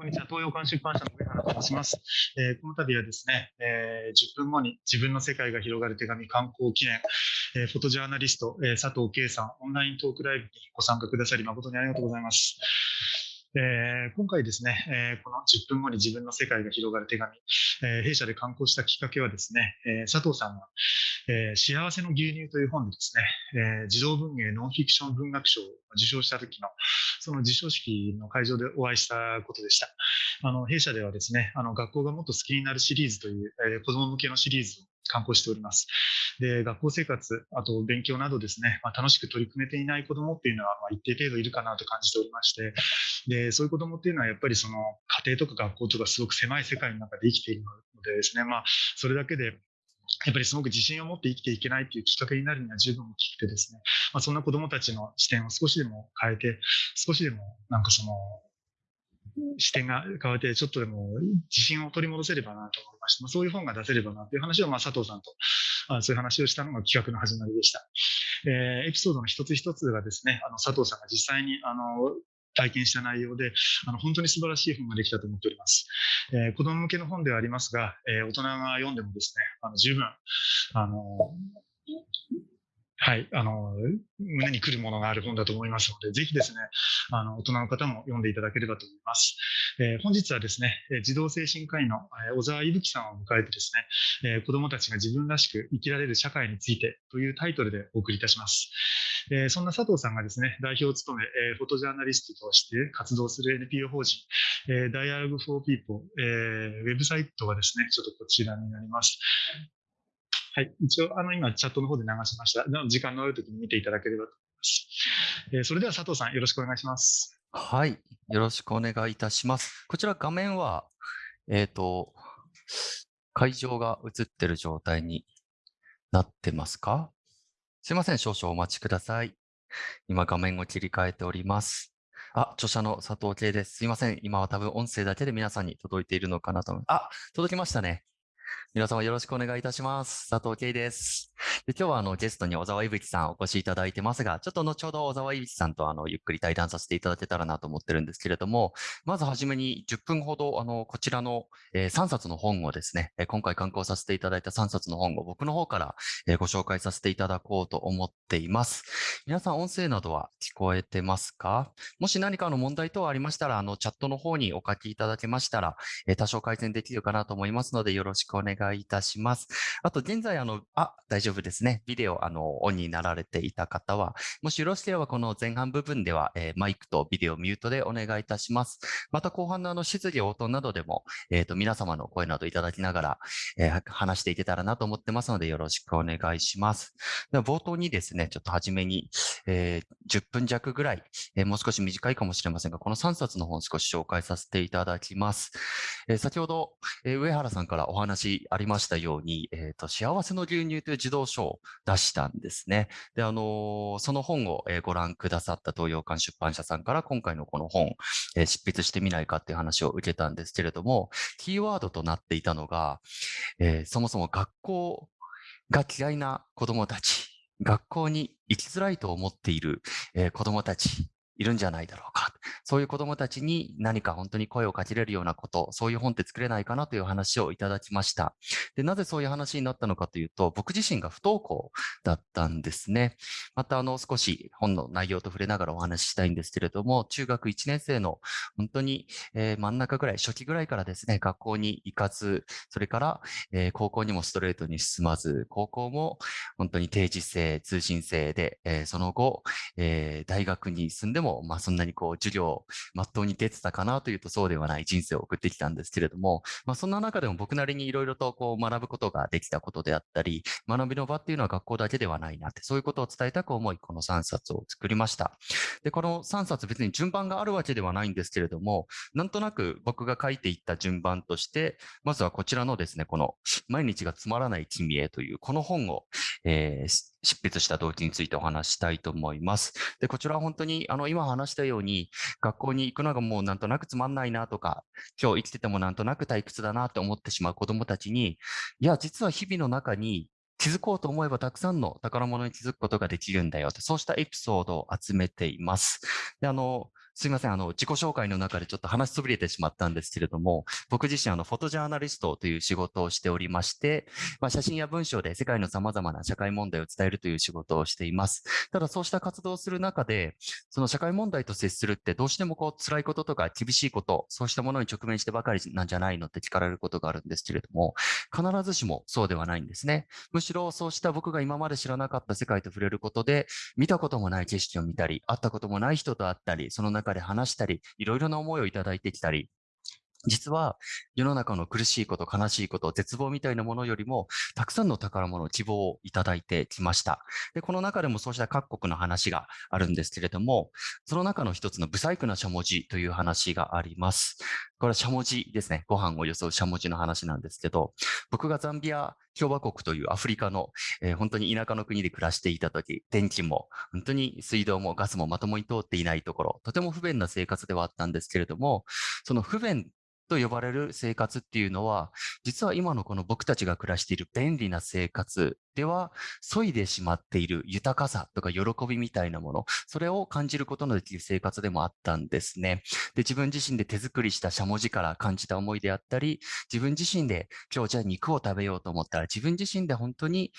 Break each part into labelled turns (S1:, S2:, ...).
S1: こんにちは。東洋館出版社の上原と申します。えーこの度はですね、えー10分後に自分の世界が広がる手紙観光記念、えーフォトジャーナリスト、え佐藤圭さん、オンライントークライブにご参加くださり誠にありがとうございます。えー今回ですね、えーこの10分後に自分の世界が広がる手紙、えー弊社で刊行したきっかけはですね、えー佐藤さんが、えー幸せの牛乳という本でですね、えー児童文芸ノンフィクション文学賞を受賞した時のその授賞式の会場でお会いしたことでした。あの弊社ではですね、あの学校がもっと好きになるシリーズという、えー子ども向けのシリーズを刊行しております。で、学校生活、あと勉強などですね、まあ、楽しく取り組めていない子どもっていうのは、まあ、一定程度いるかなと感じておりまして、で、そういう子どもっていうのはやっぱりその家庭とか学校とかすごく狭い世界の中で生きているのでですね、まあ、それだけでやっぱりすごく自信を持って生きていけないっていうきっかけになるには十分大きくてですね、まあ、そんな子どもたちの視点を少しでも変えて、少しでもなんかその視点が変わって、ちょっとでも自信を取り戻せればなと思いまして、まあ、そういう本が出せればなという話を、まあ、佐藤さんとあそういう話をしたのが企画の始まりでした。えーエピソードの一つ一つがですね、あの佐藤さんが実際にあの体験した内容で、あの本当に素晴らしい本ができたと思っております。えー子供向けの本ではありますが、えー大人が読んでもですね、あの十分、あのはい、あの、胸に来るものがある本だと思いますので、ぜひですね、あの、大人の方も読んでいただければと思います。えー本日はですね、児童精神科医の小沢いぶきさんを迎えてですね、えー子供たちが自分らしく生きられる社会についてというタイトルでお送りいたします。えーそんな佐藤さんがですね、代表を務め、えフォトジャーナリストとして活動する NPO 法人、えー、Dialogue for People、えーウェブサイトがですね、ちょっとこちらになります。はい。一応、あの、今、チャットの方で流しました。時間のある時に見ていただければと思います。えーそれでは佐藤さん、よろしくお願いします。
S2: はい。よろしくお願いいたします。こちら画面は、えっ、と、会場が映ってる状態になってますか？すいません。少々お待ちください。今画面を切り替えております。あ、著者の佐藤圭です。すいません。今は多分音声だけで皆さんに届いているのかなと思います。あ、届きましたね。皆様よろしくお願いいたします。佐藤圭です。で今日はあのゲストに小沢いぶきさんお越しいただいてますが、ちょっと後ほど小沢いぶきさんとあのゆっくり対談させていただけたらなと思ってるんですけれども、まずはじめに10分ほどあのこちらの、え3冊の本をですね、え今回刊行させていただいた3冊の本を僕の方から、えご紹介させていただこうと思っています。皆さん音声などは聞こえてますか？もし何かの問題等ありましたら、あのチャットの方にお書きいただけましたら、え多少改善できるかなと思いますので、よろしくお願いいたします。あと、現在、あの、あ、大丈夫ですね。ビデオ、あの、オンになられていた方は、もしよろしければ、この前半部分では、えーマイクとビデオミュートでお願いいたします。また、後半のあの、質疑応答などでも、えっ、と、皆様の声などいただきながら、えー話していけたらなと思ってますので、よろしくお願いします。で、冒頭にですね、ちょっと初めに、えー10分弱ぐらい、えーもう少し短いかもしれませんが、この3冊の本少し紹介させていただきます。えー先ほど、えー上原さんからお話ありましたように、えーと、幸せの牛乳という児童書を出したんですね。で、あのーその本を、えーご覧くださった東洋館出版社さんから今回のこの本、えー執筆してみないかっていう話を受けたんですけれども、キーワードとなっていたのが、えーそもそも学校が嫌いな子供たち、学校に行きづらいと思っている、えー子供たち、いるんじゃないだろうか。そういう子供たちに何か本当に声をかけれるようなこと、そういう本って作れないかなという話をいただきました。で、なぜそういう話になったのかというと、僕自身が不登校だったんですね。また、あの、少し本の内容と触れながらお話ししたいんですけれども、中学1年生の本当に、えー真ん中ぐらい、初期ぐらいからですね、学校に行かず、それから、えー高校にもストレートに進まず、高校も本当に定時制、通信制で、えーその後、えー大学に進んでも、まあそんなにこう授業、まっとうに出てたかなというとそうではない人生を送ってきたんですけれども、まあそんな中でも僕なりにいろいろとこう学ぶことができたことであったり、学びの場っていうのは学校だけではないなって、そういうことを伝えたく思い、この3冊を作りました。で、この3冊別に順番があるわけではないんですけれども、なんとなく僕が書いていった順番として、まずはこちらのですね、この毎日がつまらない君へというこの本を、えー執筆した動機についてお話したいと思います。で、こちらは本当に、あの、今話したように、学校に行くのがもうなんとなくつまんないなとか、今日生きててもなんとなく退屈だなと思ってしまう子供たちに、いや、実は日々の中に気づこうと思えばたくさんの宝物に気づくことができるんだよって、そうしたエピソードを集めています。で、あの、すいません。あの、自己紹介の中でちょっと話しそびれてしまったんですけれども、僕自身、あの、フォトジャーナリストという仕事をしておりまして、まあ、写真や文章で世界の様々な社会問題を伝えるという仕事をしています。ただ、そうした活動をする中で、その社会問題と接するってどうしてもこう、辛いこととか厳しいこと、そうしたものに直面してばかりなんじゃないのって聞かれることがあるんですけれども、必ずしもそうではないんですね。むしろ、そうした僕が今まで知らなかった世界と触れることで、見たこともない景色を見たり、会ったこともない人と会ったり、その中で話したり、いろいろな思いをいただいてきたり、実は世の中の苦しいこと、悲しいこと、絶望みたいなものよりも、たくさんの宝物、希望をいただいてきました。で、この中でもそうした各国の話があるんですけれども、その中の一つの不細工なしゃもじという話があります。これはしゃもじですね。ご飯を装うしゃもじの話なんですけど、僕がザンビア共和国というアフリカの、えー、本当に田舎の国で暮らしていた時、電気も本当に水道もガスもまともに通っていないところ、とても不便な生活ではあったんですけれども、その不便と呼ばれる生活っていうのは、実は今のこの僕たちが暮らしている便利な生活では、削いでしまっている豊かさとか喜びみたいなもの、それを感じることのできる生活でもあったんですね。で、自分自身で手作りしたしゃもじから感じた思いであったり、自分自身で今日じゃあ肉を食べようと思ったら、自分自身で本当に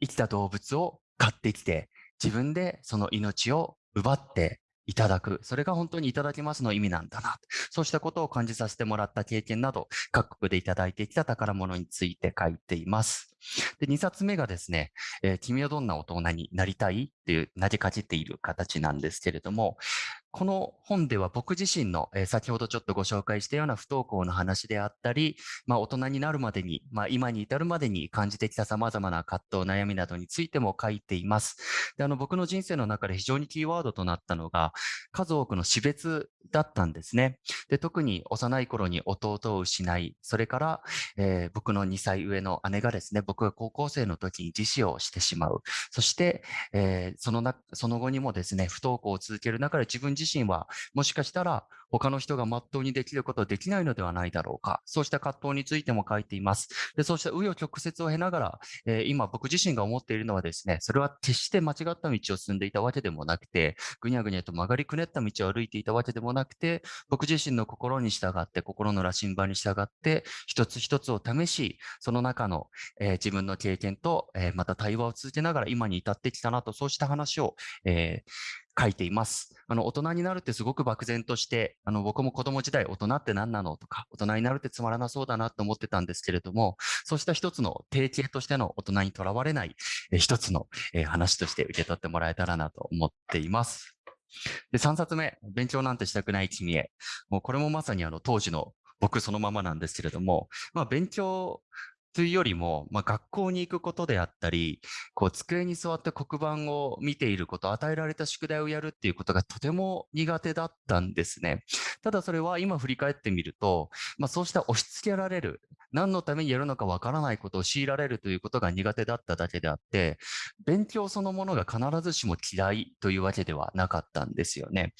S2: 生きた動物を買ってきて、自分でその命を奪っていただく。それが本当にいただきますの意味なんだな。そうしたことを感じさせてもらった経験など、各国でいただいてきた宝物について書いています。で、2冊目がですね、えー、君はどんな大人になりたいっていうなじかじっている形なんですけれども、この本では僕自身の、え、先ほどちょっとご紹介したような不登校の話であったり、まあ、大人になるまでに、まあ、今に至るまでに感じてきた様々な葛藤、悩みなどについても書いています。であの僕の人生の中で非常にキーワードとなったのが、数多くの死別だったんですね。で特に幼い頃に弟を失い、それから、えー、僕の2歳上の姉がですね、僕が高校生の時に自死をしてしまう。そして、えー、そのなその後にもですね、不登校を続ける中で自分自身はもしかしたら他の人が全うにできることはできないのではないだろうか。そうした葛藤についても書いています。でそうした紆余曲折を経ながら、えー、今僕自身が思っているのはですね、それは決して間違った道を進んでいたわけでもなくて、ぐにゃぐにゃと曲がりくねった道を歩いていたわけでもなくて、僕自身の心に従って、心の羅針盤に従って、一つ一つを試し、その中の、えー、自分の経験と、えー、また対話を続けながら今に至ってきたなと、そうした話を、えー、書いています。あの、大人になるってすごく漠然として、あの、僕も子供時代大人って何なのとか、大人になるってつまらなそうだなと思ってたんですけれども、そうした一つの定型としての大人にとらわれない、え一つの、え話として受け取ってもらえたらなと思っています。で、3冊目、勉強なんてしたくない君へ。もうこれもまさにあの当時の僕そのままなんですけれども、まあ勉強というよりも、まあ、学校に行くことであったり、こう机に座って黒板を見ていること、与えられた宿題をやるっていうことがとても苦手だったんですね。ただそれは今振り返ってみると、まあ、そうした押し付けられる、何のためにやるのかわからないことを強いられるということが苦手だっただけであって、勉強そのものが必ずしも嫌いというわけではなかったんですよね。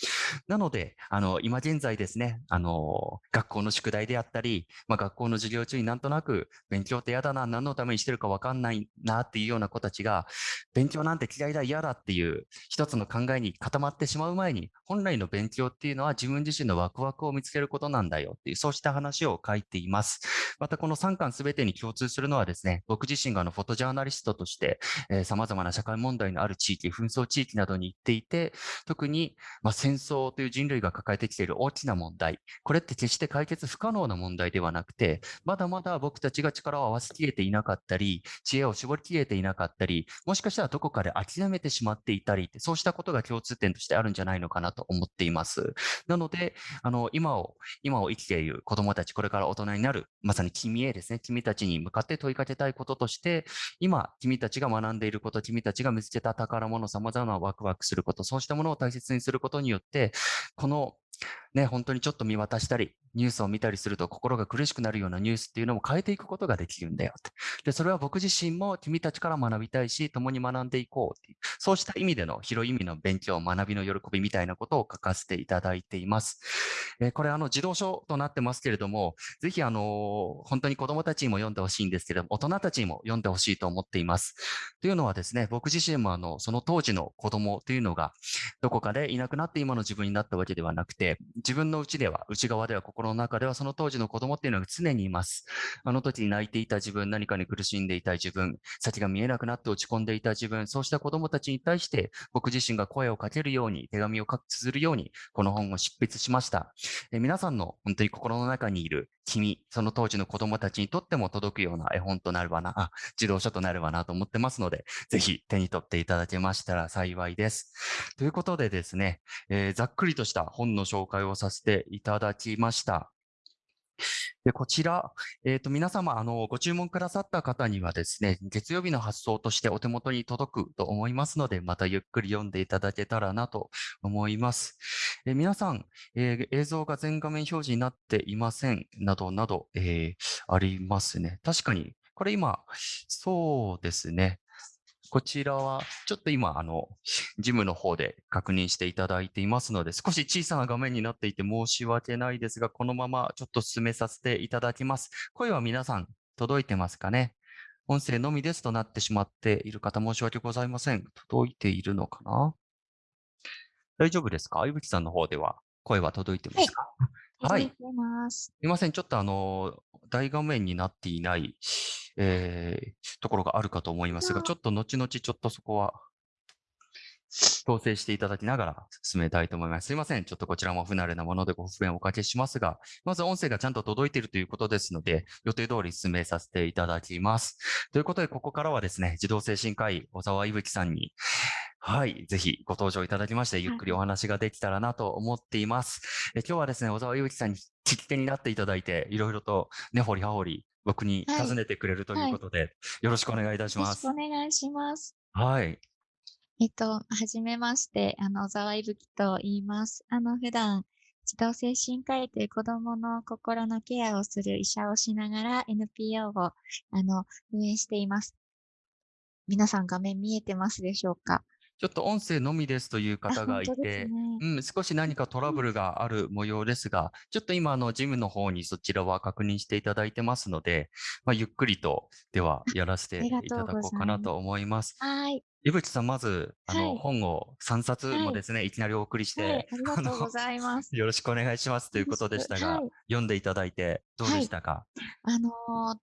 S2: なので、あの、今現在ですね、あの、学校の宿題であったり、まあ、学校の授業中になんとなく勉強って嫌だな、何のためにしてるかわかんないなっていうような子たちが、勉強なんて嫌いだ、嫌だっていう一つの考えに固まってしまう前に、本来の勉強っていうのは自分自身のワクワクを見つけることなんだよっていう、そうした話を書いています。またこの3巻すべてに共通するのはですね、僕自身があのフォトジャーナリストとして、えー、様々な社会問題のある地域、紛争地域などに行っていて、特に、ま、戦争という人類が抱えてきている大きな問題、これって決して解決不可能な問題ではなくて、まだまだ僕たちが力を合わせきれていなかったり、知恵を絞りきれていなかったり、もしかしたらどこかで諦めてしまっていたりって、そうしたことが共通点としてあるんじゃないのかなと思っています。なので、あの、今を、今を生きている子供たち、これから大人になる、まさに君へですね、君たちに向かって問いかけたいこととして、今、君たちが学んでいること、君たちが見つけた宝物、様々なワクワクすること、そうしたものを大切にすることによって、このね、本当にちょっと見渡したり、ニュースを見たりすると心が苦しくなるようなニュースっていうのも変えていくことができるんだよって。で、それは僕自身も君たちから学びたいし、共に学んでいこうっていう、そうした意味での広い意味の勉強、学びの喜びみたいなことを書かせていただいています。えーこれ、あの、児童書となってますけれども、ぜひ、あの本当に子供たちにも読んでほしいんですけれども、大人たちにも読んでほしいと思っています。というのはですね、僕自身もあの、その当時の子供というのが、どこかでいなくなって今の自分になったわけではなくて、自分の内では、内側では、心の中では、その当時の子供っていうのが常にいます。あの時に泣いていた自分、何かに苦しんでいた自分、先が見えなくなって落ち込んでいた自分、そうした子供たちに対して、僕自身が声をかけるように、手紙を書く、綴るように、この本を執筆しました。え皆さんの本当に心の中にいる君、その当時の子供たちにとっても届くような絵本となればな、あ、自動車となればなと思ってますので、ぜひ手に取っていただけましたら幸いです。ということでですね、えーざっくりとした本の紹介をさせていただきました。で、こちら、えっ、と、皆様、あの、ご注文くださった方にはですね、月曜日の発送としてお手元に届くと思いますので、またゆっくり読んでいただけたらなと思います。えー皆さん、えー映像が全画面表示になっていません、などなど、えーありますね。確かに、これ今、そうですね。こちらは、ちょっと今、あの、ジムの方で確認していただいていますので、少し小さな画面になっていて申し訳ないですが、このままちょっと進めさせていただきます。声は皆さん届いてますかね？音声のみですとなってしまっている方申し訳ございません。届いているのかな？大丈夫ですか？いぶきさんの方では声は届いてますかはい。
S3: 届いす。
S2: すみません。ちょっとあの、大画面になっていない、えーところがあるかと思いますが、
S3: あ
S2: ちょっと後々ちょっとそこは調整していただきながら進めたいと思います。すいません。ちょっとこちらも不慣れなものでご不便をおかけしますが、まず音声がちゃんと届いているということですので、予定通り進めさせていただきます。ということで、ここからはですね、児童精神科医、小沢いぶきさんに、はい、ぜひご登場いただきまして、ゆっくりお話ができたらなと思っています。え今日はですね、小沢いぶきさんに聞き手になっていただいて、いろいろと根掘り葉掘り僕に
S3: はい
S2: 尋ねてくれるということで、よろしくお願いいたします
S3: よろしくお。願いします。
S2: はい。
S3: えっと、はじめまして、あの、小沢いぶきと言います。あの、普段、児童精神科医という子供の心のケアをする医者をしながら NPO を、あの、運営しています。皆さん画面見えてますでしょうか？
S2: ちょっと音声のみですという
S3: あ、
S2: 方がいて、
S3: ね。
S2: うん、少し何かトラブルがある模様ですが、ちょっと今、あの、ジムの方にそちらは確認していただいてますので、まあ、ゆっくりと、では、やらせていただこうかなと思います。
S3: はーい。
S2: 井淵さん、まず、あの、
S3: はい。
S2: 本を3冊も
S3: はい。
S2: ですね、いきなりお送りし
S3: はい
S2: て、、
S3: ありがとうございます。
S2: よろしくお願いしますということでしたが、
S3: はい。
S2: 読んでいただいてどうで
S3: はい。
S2: したか、
S3: あのー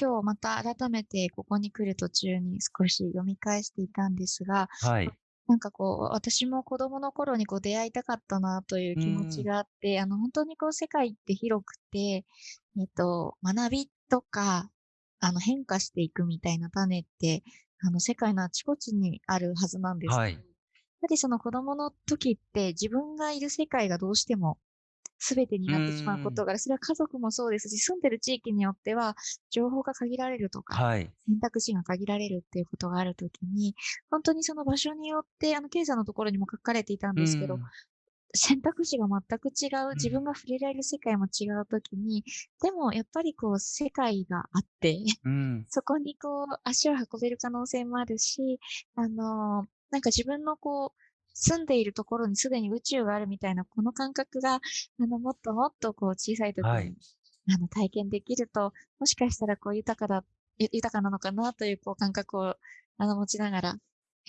S3: 今日また改めてここに来る途中に少し読み返していたんですが、
S2: はい。
S3: なんかこう、私も子供の頃にこう出会いたかったなという気持ちがあって、あの、本当にこう世界って広くて、えっと、学びとか、あの、変化していくみたいな種って、あの、世界のあちこちにあるはずなんです。
S2: はい
S3: やっぱりその子供の時って自分がいる世界がどうしても全てになってしまうことがある。それは家族もそうですし、住んでる地域によっては情報が限られるとか、
S2: はい。
S3: 選択肢が限られるっていうことがあるときに、本当にその場所によって、あの、ケイさんのところにも書かれていたんですけど
S2: うん、
S3: 選択肢が全く違う、自
S2: うん
S3: 分が触れられる世界も違うときに、でもやっぱりこう、世界があって、
S2: うん。
S3: そこにこう、足を運べる可能性もあるし、あのーなんか自分のこう、住んでいるところにすでに宇宙があるみたいな、この感覚が、あの、もっともっとこう、小さい時に、
S2: はい
S3: あの、体験できると、もしかしたらこう、豊かだ、ゆ豊かなのかなという、こう、感覚を、あの、持ちながら、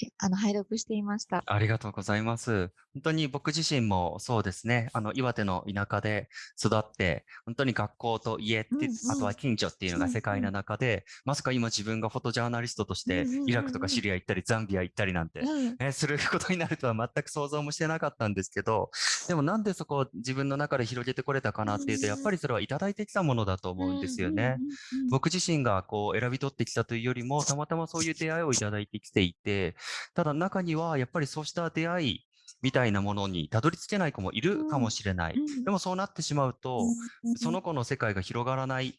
S3: えあの、拝読していました。
S2: ありがとうございます。本当に僕自身もそうですね、あの、岩手の田舎で育って、本当に学校と家って、
S3: うんうん
S2: あとは近所っていうのが世界の中で、まさか今自分がフォトジャーナリストとして
S3: うんうんうんうん
S2: イラクとかシリア行ったり、ザンビア行ったりなんて、
S3: うん。
S2: ね、することになるとは全く想像もしてなかったんですけど、でもなんでそこを自分の中で広げてこれたかなっていうと、やっぱりそれはいただいてきたものだと思うんですよね。
S3: うんうんうんうん。
S2: 僕自身がこう選び取ってきたというよりも、たまたまそういう出会いをいただいてきていて、ただ中にはやっぱりそうした出会いみたいなものにたどり着けない子もいるかもしれない。
S3: うん。
S2: でもそうなってしまうと、
S3: うん
S2: その子の世界が広がらない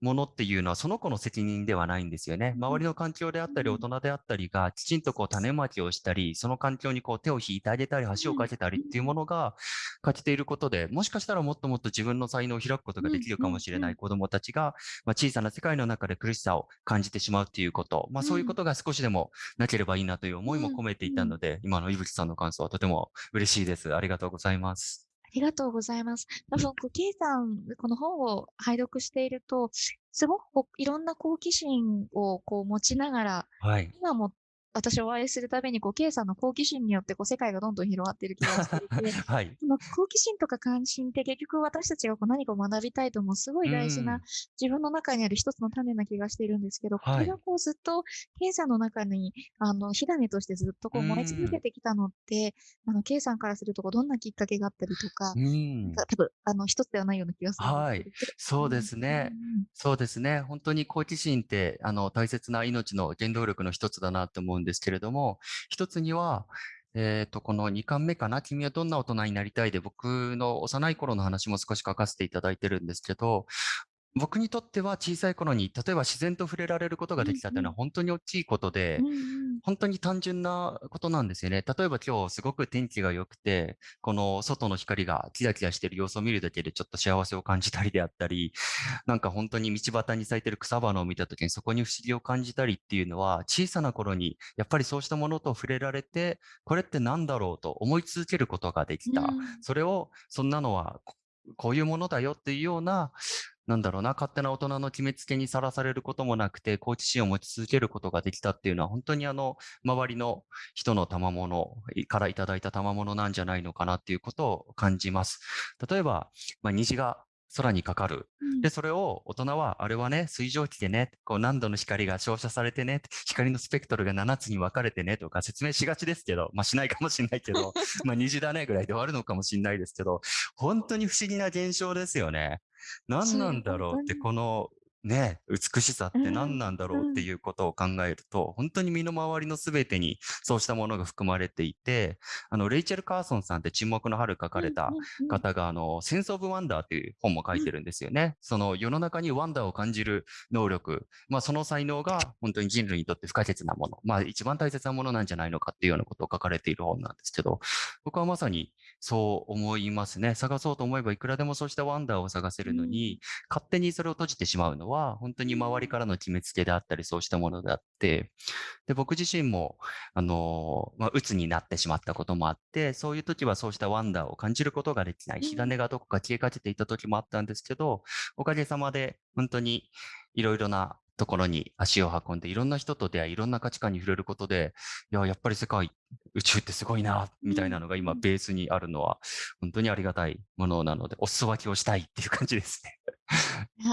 S2: ものっていうのはその子の責任ではないんですよね。周りの環境であったり
S3: うん。
S2: 大人であったりがきちんとこう種まきをしたり、その環境にこう手を引いてあげたり、橋を架けたりっていうものが欠けていることで、もしかしたらもっともっと自分の才能を開くことができるかもしれない子供たちが、まあ、小さな世界の中で苦しさを感じてしまうっていうこと、まあ、そういうことが少しでもなければいいなという思いも込めていたので、今の井吹さんの感想はとても嬉しいです。ありがとうございます。
S3: ありがとうございます。多分、こう、ケイさん、この本を拝読していると、すごくこういろんな好奇心をこう持ちながら、
S2: はい。
S3: 今も私をお会いするたびに、こう、ケイさんの好奇心によって、こう、世界がどんどん広がっている気がしていて、
S2: はい。
S3: その好奇心とか関心って結局私たちがこう何かを学びたいと思うすごい大事
S2: うん
S3: な自分の中にある一つの種な気がしているんですけど、こ
S2: はい
S3: れがこうずっとケイさんの中にあの火種としてずっとこう燃え続けてきたのって、あのケイさんからするとこうどんなきっかけがあったりとか、
S2: うん。
S3: 多分あの一つではないような気がするすけど。
S2: そうですね。そうですね。本当に好奇心って、あの、大切な命の原動力の一つだなと思うんんですけれども、一つには、えっ、と、この2巻目かな、君はどんな大人になりたいで、僕の幼い頃の話も少し書かせていただいてるんですけど、僕にとっては小さい頃に、例えば自然と触れられることができたっていうのは本当に大きいことで、
S3: うんうん
S2: 本当に単純なことなんですよね。例えば今日すごく天気が良くて、この外の光がキラキラしてる様子を見るだけでちょっと幸せを感じたりであったり、なんか本当に道端に咲いてる草花を見た時にそこに不思議を感じたりっていうのは、小さな頃にやっぱりそうしたものと触れられて、これって何だろうと思い続けることができた。
S3: うん
S2: それを、そんなのはここういうものだよっていうような、なんだろうな、勝手な大人の決めつけにさらされることもなくて、好奇心を持ち続けることができたっていうのは、本当にあの、周りの人の賜物からいただいた賜物なんじゃないのかなっていうことを感じます。例えば、まあ、虹が空にかかる。
S3: うん
S2: で、それを大人は、あれはね、水蒸気でね、こう何度の光が照射されてね、光のスペクトルが7つに分かれてね、とか説明しがちですけど、まあしないかもしれないけど、まあ虹だねぐらいで終わるのかもしれないですけど、本当に不思議な現象ですよね。何なんだろうって、この、ね、美しさって何なんだろうっていうことを考えると、本当に身の回りのすべてにそうしたものが含まれていて、あの、レイチェル・カーソンさんって沈黙の春書かれた
S3: うんうんうん
S2: 方が、あの、センス・オブ・ワンダーっていう本も書いてるんですよね。その世の中にワンダーを感じる能力、まあその才能が本当に人類にとって不可欠なもの、まあ一番大切なものなんじゃないのかっていうようなことを書かれている本なんですけど、僕はまさにそう思いますね。探そうと思えばいくらでもそうしたワンダーを探せるのに、勝手にそれを閉じてしまうのは、本当に周りからの決めつけであったり、そうしたものであって、で、僕自身も、あのまあ、鬱になってしまったこともあって、そういう時はそうしたワンダーを感じることができない。
S3: うん
S2: 火種がどこか消えかけていた時もあったんですけど、おかげさまで、本当にいろいろなところに足を運んで、いろんな人と出会い、いろんな価値観に触れることで、いや、やっぱり世界、宇宙ってすごいな、みたいなのが今
S3: うん
S2: ベースにあるのは、本当にありがたいものなので、お裾分けをしたいっていう感じですね。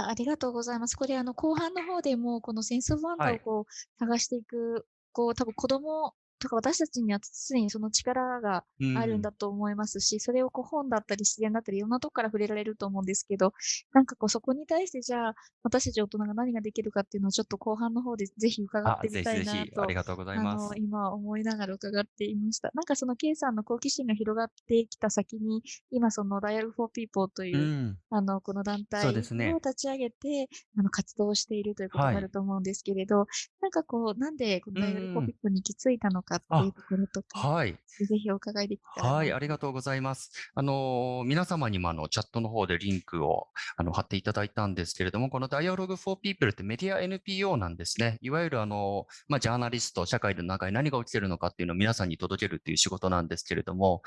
S3: ありがとうございます。これ、あの、後半の方でも、このセンスオブワンダをこう、探していく、こう、多分子供とか私たちには常にその力があるんだと思いますし、それをこう本だったり自然だったりいろんなとこから触れられると思うんですけど、なんかこうそこに対してじゃあ私たち大人が何ができるかっていうのをちょっと後半の方でぜひ伺っ
S2: あ、
S3: てみたいな
S2: ぜひぜひ、
S3: と
S2: ありがとうござい
S3: あ
S2: ます
S3: の、。今思いながら伺っていました。なんかその K さんの好奇心が広がってきた先に、今その Dial for People というう、
S2: ん。
S3: あの、この団体を立ち上げて、あの、活動しているということ
S2: はい
S3: があると思うんですけれど、なんかこう、なんでこの Dial
S2: うん
S3: for People に行き着いたのかっていうところとか、
S2: はい。
S3: ぜひお伺いできたらな。
S2: はい、ありがとうございます。あのー皆様にもあのチャットの方でリンクをあの貼っていただいたんですけれども、この Dialogue for People ってメディア NPO なんですね。いわゆるあの、まあ、ジャーナリスト、社会の中に何が起きてるのかっていうのを皆さんに届けるっていう仕事なんですけれども、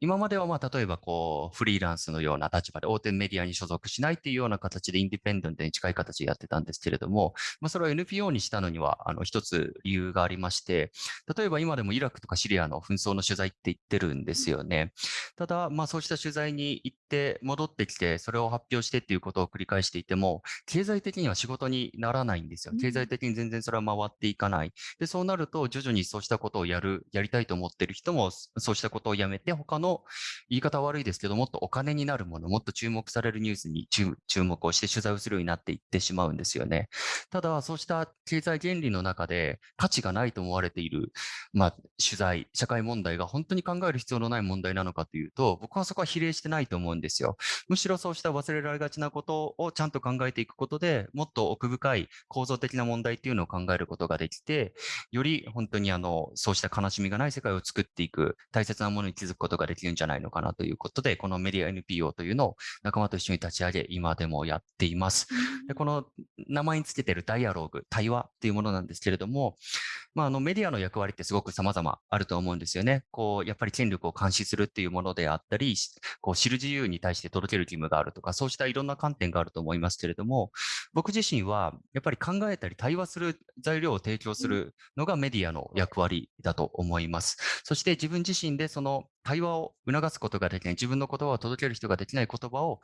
S2: 今まではまあ例えばこうフリーランスのような立場で大手メディアに所属しないっていうような形でインディペンデントに近い形でやってたんですけれども、まあ、それを NPO にしたのにはあの一つ理由がありまして、例えば今でもイラクとかシリアの紛争の取材って言ってるんですよね。ただ、まあそうした取材に行って戻ってきて、それを発表してっていうことを繰り返していても、経済的には仕事にならないんですよ。経済的に全然それは回っていかない。で、そうなると徐々にそうしたことをやる、やりたいと思ってる人も、そうしたことをやめて、他のの言い方悪いですけど、もっとお金になるもの、もっと注目されるニュースに注注目をして取材をするようになっていってしまうんですよね。ただ、そうした経済原理の中で価値がないと思われている、まあ、取材、社会問題が本当に考える必要のない問題なのかというと、僕はそこは比例してないと思うんですよ。むしろそうした忘れられがちなことをちゃんと考えていくことで、もっと奥深い構造的な問題っていうのを考えることができて、より本当にあの、そうした悲しみがない世界を作っていく、大切なものに気づくことができるんじゃないのかなということで、このメディア NPO というのを仲間と一緒に立ち上げ、今でもやっています。でこの名前につけているダイアログ、対話っていうものなんですけれども、まあ、あのメディアの役割ってすごく様々あると思うんですよね。こう、やっぱり権力を監視するっていうものであったり、こう知る自由に対して届ける義務があるとか、そうしたいろんな観点があると思いますけれども、僕自身はやっぱり考えたり対話する材料を提供するのがメディアの役割だと思います。そして自分自身でその対話を促すことができない、自分の言葉を届ける人ができない言葉を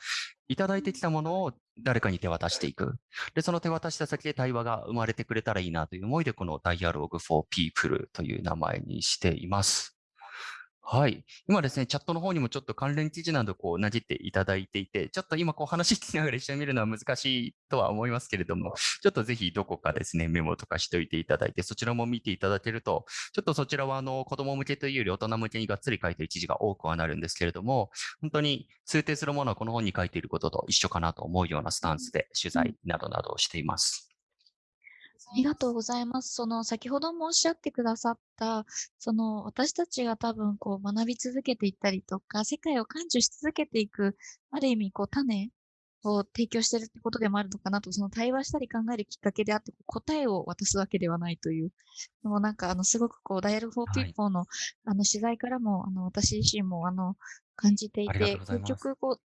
S2: いただいてきたものを誰かに手渡していく。で、その手渡した先で対話が生まれてくれたらいいなという思いで、この Dialogue for People という名前にしています。はい。今ですね、チャットの方にもちょっと関連記事などこうなじっていただいていて、ちょっと今こう話聞きながら一緒に見るのは難しいとは思いますけれども、ちょっとぜひどこかですね、メモとかしておいていただいて、そちらも見ていただけると、ちょっとそちらはあの子供向けというより大人向けにがっつり書いている記事が多くはなるんですけれども、本当に通底するものはこの本に書いていることと一緒かなと思うようなスタンスで取材などなどをしています。
S3: ありがとうございます。その先ほどもおっしゃってくださった、その私たちが多分こう学び続けていったりとか、世界を感受し続けていく、ある意味こう種を提供してるってことでもあるのかなと、その対話したり考えるきっかけであって、答えを渡すわけではないという。でもなんかあのすごくこう、ダイヤルフォー
S2: はい
S3: ピーポーのあの取材からも、あの私自身もあの感じていて、結局こう、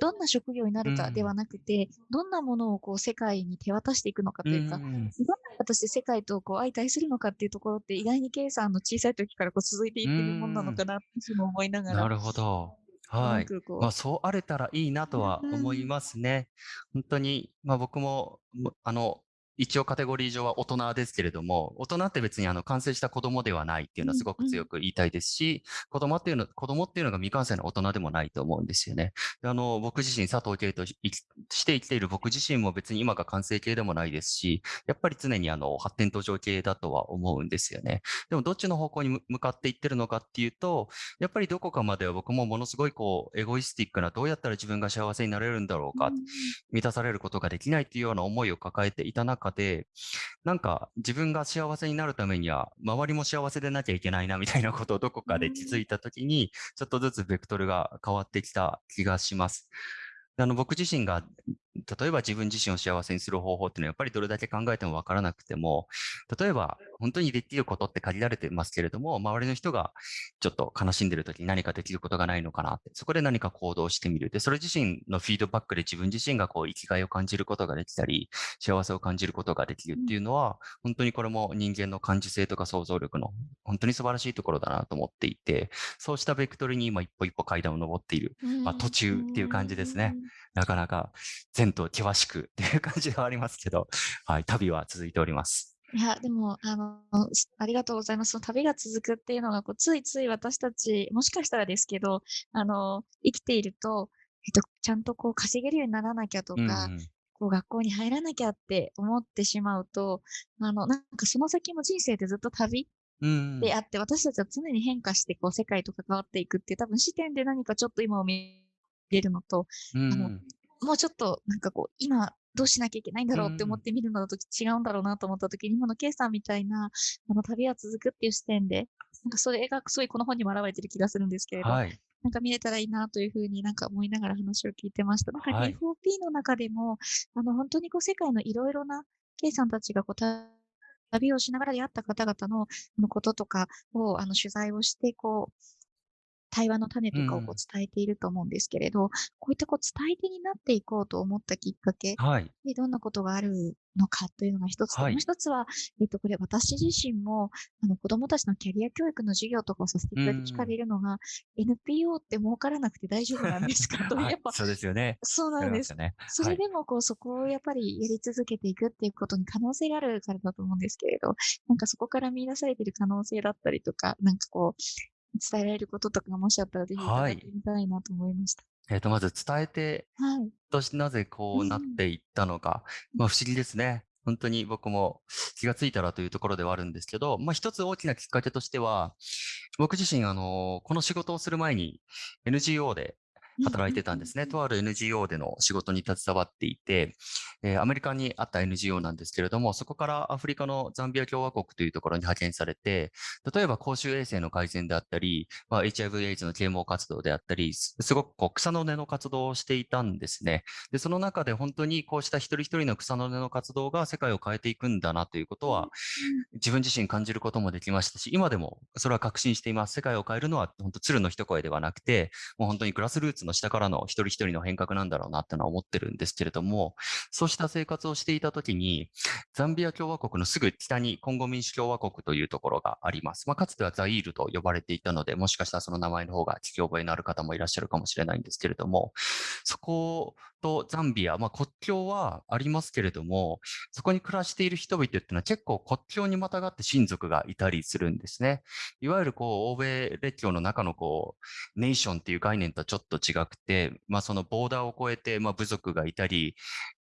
S3: どんな職業になるかではなくて、どんなものをこう世界に手渡していくのかというか、
S2: ん
S3: どんな形で世界とこう相対するのかっていうところって意外に K さんの小さい時からこう続いていってるもんなのかなっていうのを思いながら。
S2: なるほど。はい。まあ、そうあれたらいいなとは思いますね。本当に、まあ、僕も、もあの、一応カテゴリー上は大人ですけれども、大人って別にあの完成した子供ではないっていうのはすごく強く言いたいですし、子供っていうの、子供っていうのが未完成の大人でもないと思うんですよね。であの、僕自身佐藤圭として生きている僕自身も別に今が完成形でもないですし、やっぱり常にあの発展途上系だとは思うんですよね。でもどっちの方向に向向かっていってるのかっていうと、やっぱりどこかまでは僕もものすごいこう、エゴイスティックな、どうやったら自分が幸せになれるんだろうか、満たされることができないっていうような思いを抱えていた中で、なんか自分が幸せになるためには、周りも幸せでなきゃいけないなみたいなことをどこかで気づいたときに、ちょっとずつベクトルが変わってきた気がします。であの僕自身が、例えば自分自身を幸せにする方法っていうのはやっぱりどれだけ考えてもわからなくても、例えば本当にできることって限られてますけれども、周りの人がちょっと悲しんでる時に何かできることがないのかなって、そこで何か行動してみる。で、それ自身のフィードバックで自分自身がこう生きがいを感じることができたり、幸せを感じることができるっていうのは、本当にこれも人間の感受性とか想像力の本当に素晴らしいところだなと思っていて、そうしたベクトルに今一歩一歩階段を登っている。まあ途中っていう感じですね。なかなか前途険しくっていう感じではありますけど、はい、旅は続いております。
S3: いや、でも、あの、すありがとうございます。その旅が続くっていうのが、こう、ついつい私たち、もしかしたらですけど、あの、生きていると、えっと、ちゃんとこう、稼げるようにならなきゃと
S2: うん
S3: か、こう、学校に入らなきゃって思ってしまうと、あの、なんかその先も人生でずっと旅
S2: うん
S3: であって、私たちは常に変化して、こう、世界と関わっていくっていう、多分視点で何かちょっと今を見れるのと、
S2: うん
S3: あのもうちょっとなんかこう、今どうしなきゃいけないんだろうって思って見るのだと違うんだろうなと思った時に、今の K さんみたいな、あの旅は続くっていう視点で、なんかそれがすごいこの本にも表れてる気がするんですけれど、
S2: はい。
S3: なんか見れたらいいなというふうになんか思いながら話を聞いてました。なんか
S2: はい
S3: D4P の中でも、あの本当にこう世界のいろいろな K さんたちがこうた旅をしながら出会った方々のこととかをあの取材をして、こう、対話の種とかをこ
S2: うん
S3: う伝えていると思うんですけれど、こういったこう伝え手になっていこうと思ったきっかけ
S2: はい。
S3: でどんなことがあるのかというのが一つと、
S2: はい
S3: もう一つは、えっと、これ私自身も、あの子供たちのキャリア教育の授業とかをさせていただいて聞かれるのが、NPO って儲からなくて大丈夫なんですかと、
S2: はい
S3: やっぱ、
S2: そうですよね。
S3: そうなんです。
S2: ね。はい
S3: それでも、こう、そこをやっぱりやり続けていくっていうことに可能性があるからだと思うんですけれど、なんかそこから見出されている可能性だったりとか、なんかこう、伝えられることとかもしあったら、ぜひ伺
S2: はい
S3: ってみたいなと思いました。
S2: えっ、と、まず伝えて
S3: はい。
S2: としてなぜこうなっていったのか、まあ不思議ですね。本当に僕も気がついたらというところではあるんですけど、まあ一つ大きなきっかけとしては、僕自身あの、この仕事をする前に NGO で働いてたんですね。とある NGO での仕事に携わっていて、えーアメリカにあった NGO なんですけれども、そこからアフリカのザンビア共和国というところに派遣されて、例えば公衆衛生の改善であったり、まあ、HIV/AIDS の啓蒙活動であったり、すすごくこう草の根の活動をしていたんですね。で、その中で本当にこうした一人一人の草の根の活動が世界を変えていくんだなということは、自分自身感じることもできましたし、今でもそれは確信しています。世界を変えるのは本当鶴の一声ではなくて、もう本当にグラスルーツの下からの一人一人の変革なんだろうなってのは思ってるんですけれども、そうした生活をしていたときに、ザンビア共和国のすぐ北にコンゴ民主共和国というところがあります。まあ、かつてはザイールと呼ばれていたので、もしかしたらその名前の方が聞き覚えのある方もいらっしゃるかもしれないんですけれども、そことザンビア、まあ、国境はありますけれども、そこに暮らしている人々っていうのは結構国境にまたがって親族がいたりするんですね。いわゆるこう欧米列強の中のこうネーションっていう概念とはちょっと違くて、まあそのボーダーを越えて、まあ部族がいたり、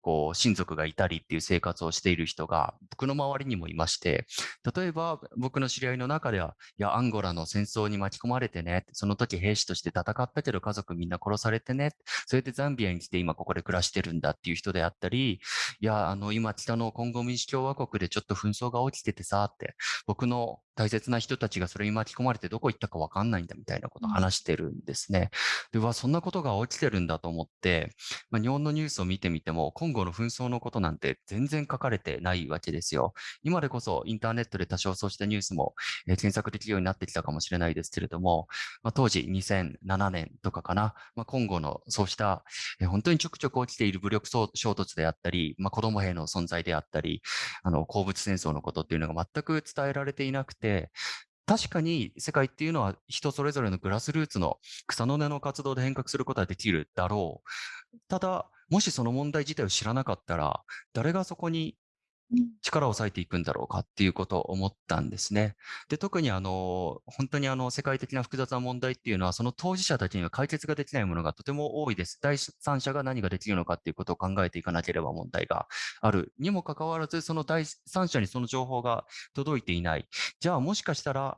S2: こう親族がいたりっていう生活をしている人が僕の周りにもいまして、例えば僕の知り合いの中では、いや、アンゴラの戦争に巻き込まれてね、その時兵士として戦ったけど家族みんな殺されてね、それでザンビアに来て今ここで暮らしてるんだっていう人であったり、いや、あの今北のコンゴ民主共和国でちょっと紛争が起きててさって、僕の大切な人たちがそれに巻き込まれてどこ行ったかわかんないんだみたいなことを話してるんですね。で、うわ、そんなことが起きてるんだと思って、まあ、日本のニュースを見てみても、今後の紛争のことなんて全然書かれてないわけですよ。今でこそインターネットで多少そうしたニュースも、えー検索できるようになってきたかもしれないですけれども、まあ、当時2007年とかかな、まあ、今後のそうした、えー本当にちょくちょく起きている武力衝衝突であったり、まあ、子供兵の存在であったり、あの、鉱物戦争のことっていうのが全く伝えられていなくて、確かに世界っていうのは人それぞれのグラスルーツの草の根の活動で変革することはできるだろう。ただ、もしその問題自体を知らなかったら、誰がそこに力を割いていくんだろうかっていうことを思ったんですね。で、特にあの、本当にあの、世界的な複雑な問題っていうのは、その当事者たちには解決ができないものがとても多いです。第三者が何ができるのかっていうことを考えていかなければ問題がある。にもかかわらず、その第三者にその情報が届いていない。じゃあもしかしたら、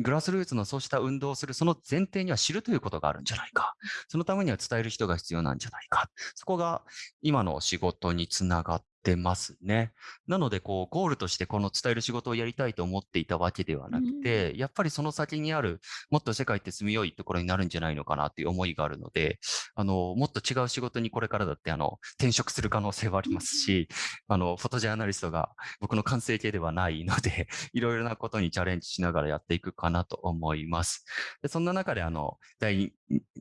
S2: グラスルーツのそうした運動をする、その前提には知るということがあるんじゃないか。そのためには伝える人が必要なんじゃないか。そこが今の仕事につながってますね。なので、こう、ゴールとしてこの伝える仕事をやりたいと思っていたわけではなくて、やっぱりその先にある、もっと世界って住みよいところになるんじゃないのかなっていう思いがあるので、あの、もっと違う仕事にこれからだって、あの、転職する可能性はありますし、あの、フォトジャーナリストが僕の完成形ではないので、いろいろなことにチャレンジしながらやっていくかなと思います。でそんな中で、あの、第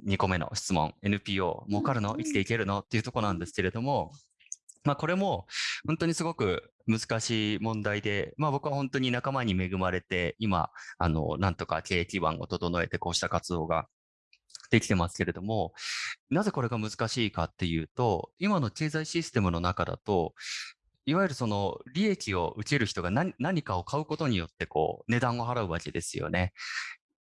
S2: 2個目の質問、NPO、儲かるの？生きていけるの？っていうところなんですけれども、まあ、これも本当にすごく難しい問題で、まあ、僕は本当に仲間に恵まれて、今、あの、なんとか経営基盤を整えて、こうした活動ができてますけれども、なぜこれが難しいかっていうと、今の経済システムの中だと、いわゆるその利益を受ける人が何何かを買うことによってこう値段を払うわけですよね。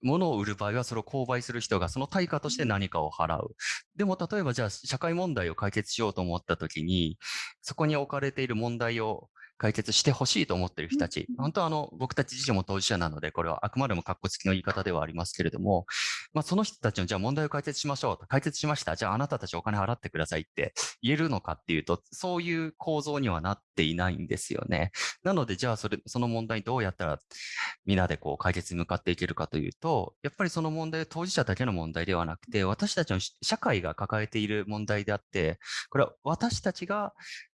S2: 物を売る場合はそれを購買する人がその対価として何かを払う。でも例えばじゃあ社会問題を解決しようと思った時に、そこに置かれている問題を解決してほしいと思っている人たち、本当はあの僕たち自身も当事者なので、これはあくまでも格好付きの言い方ではありますけれども、まあ、その人たちのじゃあ問題を解決しましょうと、解決しました、じゃああなたたちお金払ってくださいって言えるのかっていうと、そういう構造にはなっていないんですよね。なので、じゃあそれ、その問題どうやったらみんなでこう解決に向かっていけるかというと、やっぱりその問題は当事者だけの問題ではなくて、私たちの社会が抱えている問題であって、これは私たちが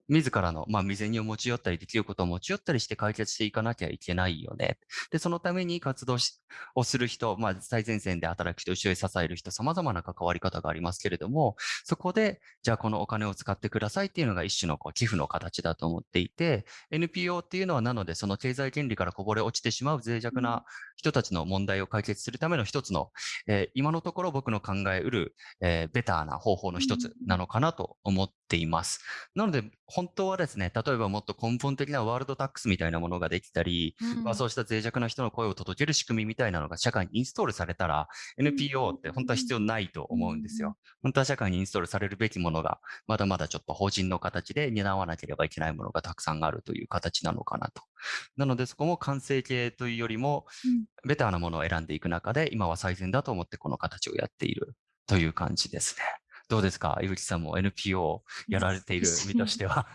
S2: 自らの、まあ、未然を持ち寄ったり、できることを持ち寄ったりして解決していかなきゃいけないよね。で、そのために活動しをする人、まあ、最前線で働く人、後ろに支える人、様々な関わり方がありますけれども、そこで、じゃあこのお金を使ってくださいっていうのが一種のこう寄付の形だと思っていて、NPO っていうのはなので、その経済権利からこぼれ落ちてしまう脆弱な人たちの問題を解決するための一つの、えー今のところ僕の考えうる、えーベターな方法の一つなのかなと思っっています。なので、本当はですね、例えばもっと根本的なワールドタックスみたいなものができたり、まあ、そうした脆弱な人の声を届ける仕組みみたいなのが社会にインストールされたら、NPO って本当は必要ないと思うんですよ。本当は社会にインストールされるべきものが、まだまだちょっと法人の形で担わなければいけないものがたくさんあるという形なのかなと。なので、そこも完成形というよりも、ベターなものを選んでいく中で、今は最善だと思ってこの形をやっているという感じですね。どうですか？井口さんも NPO をやられている 身としては。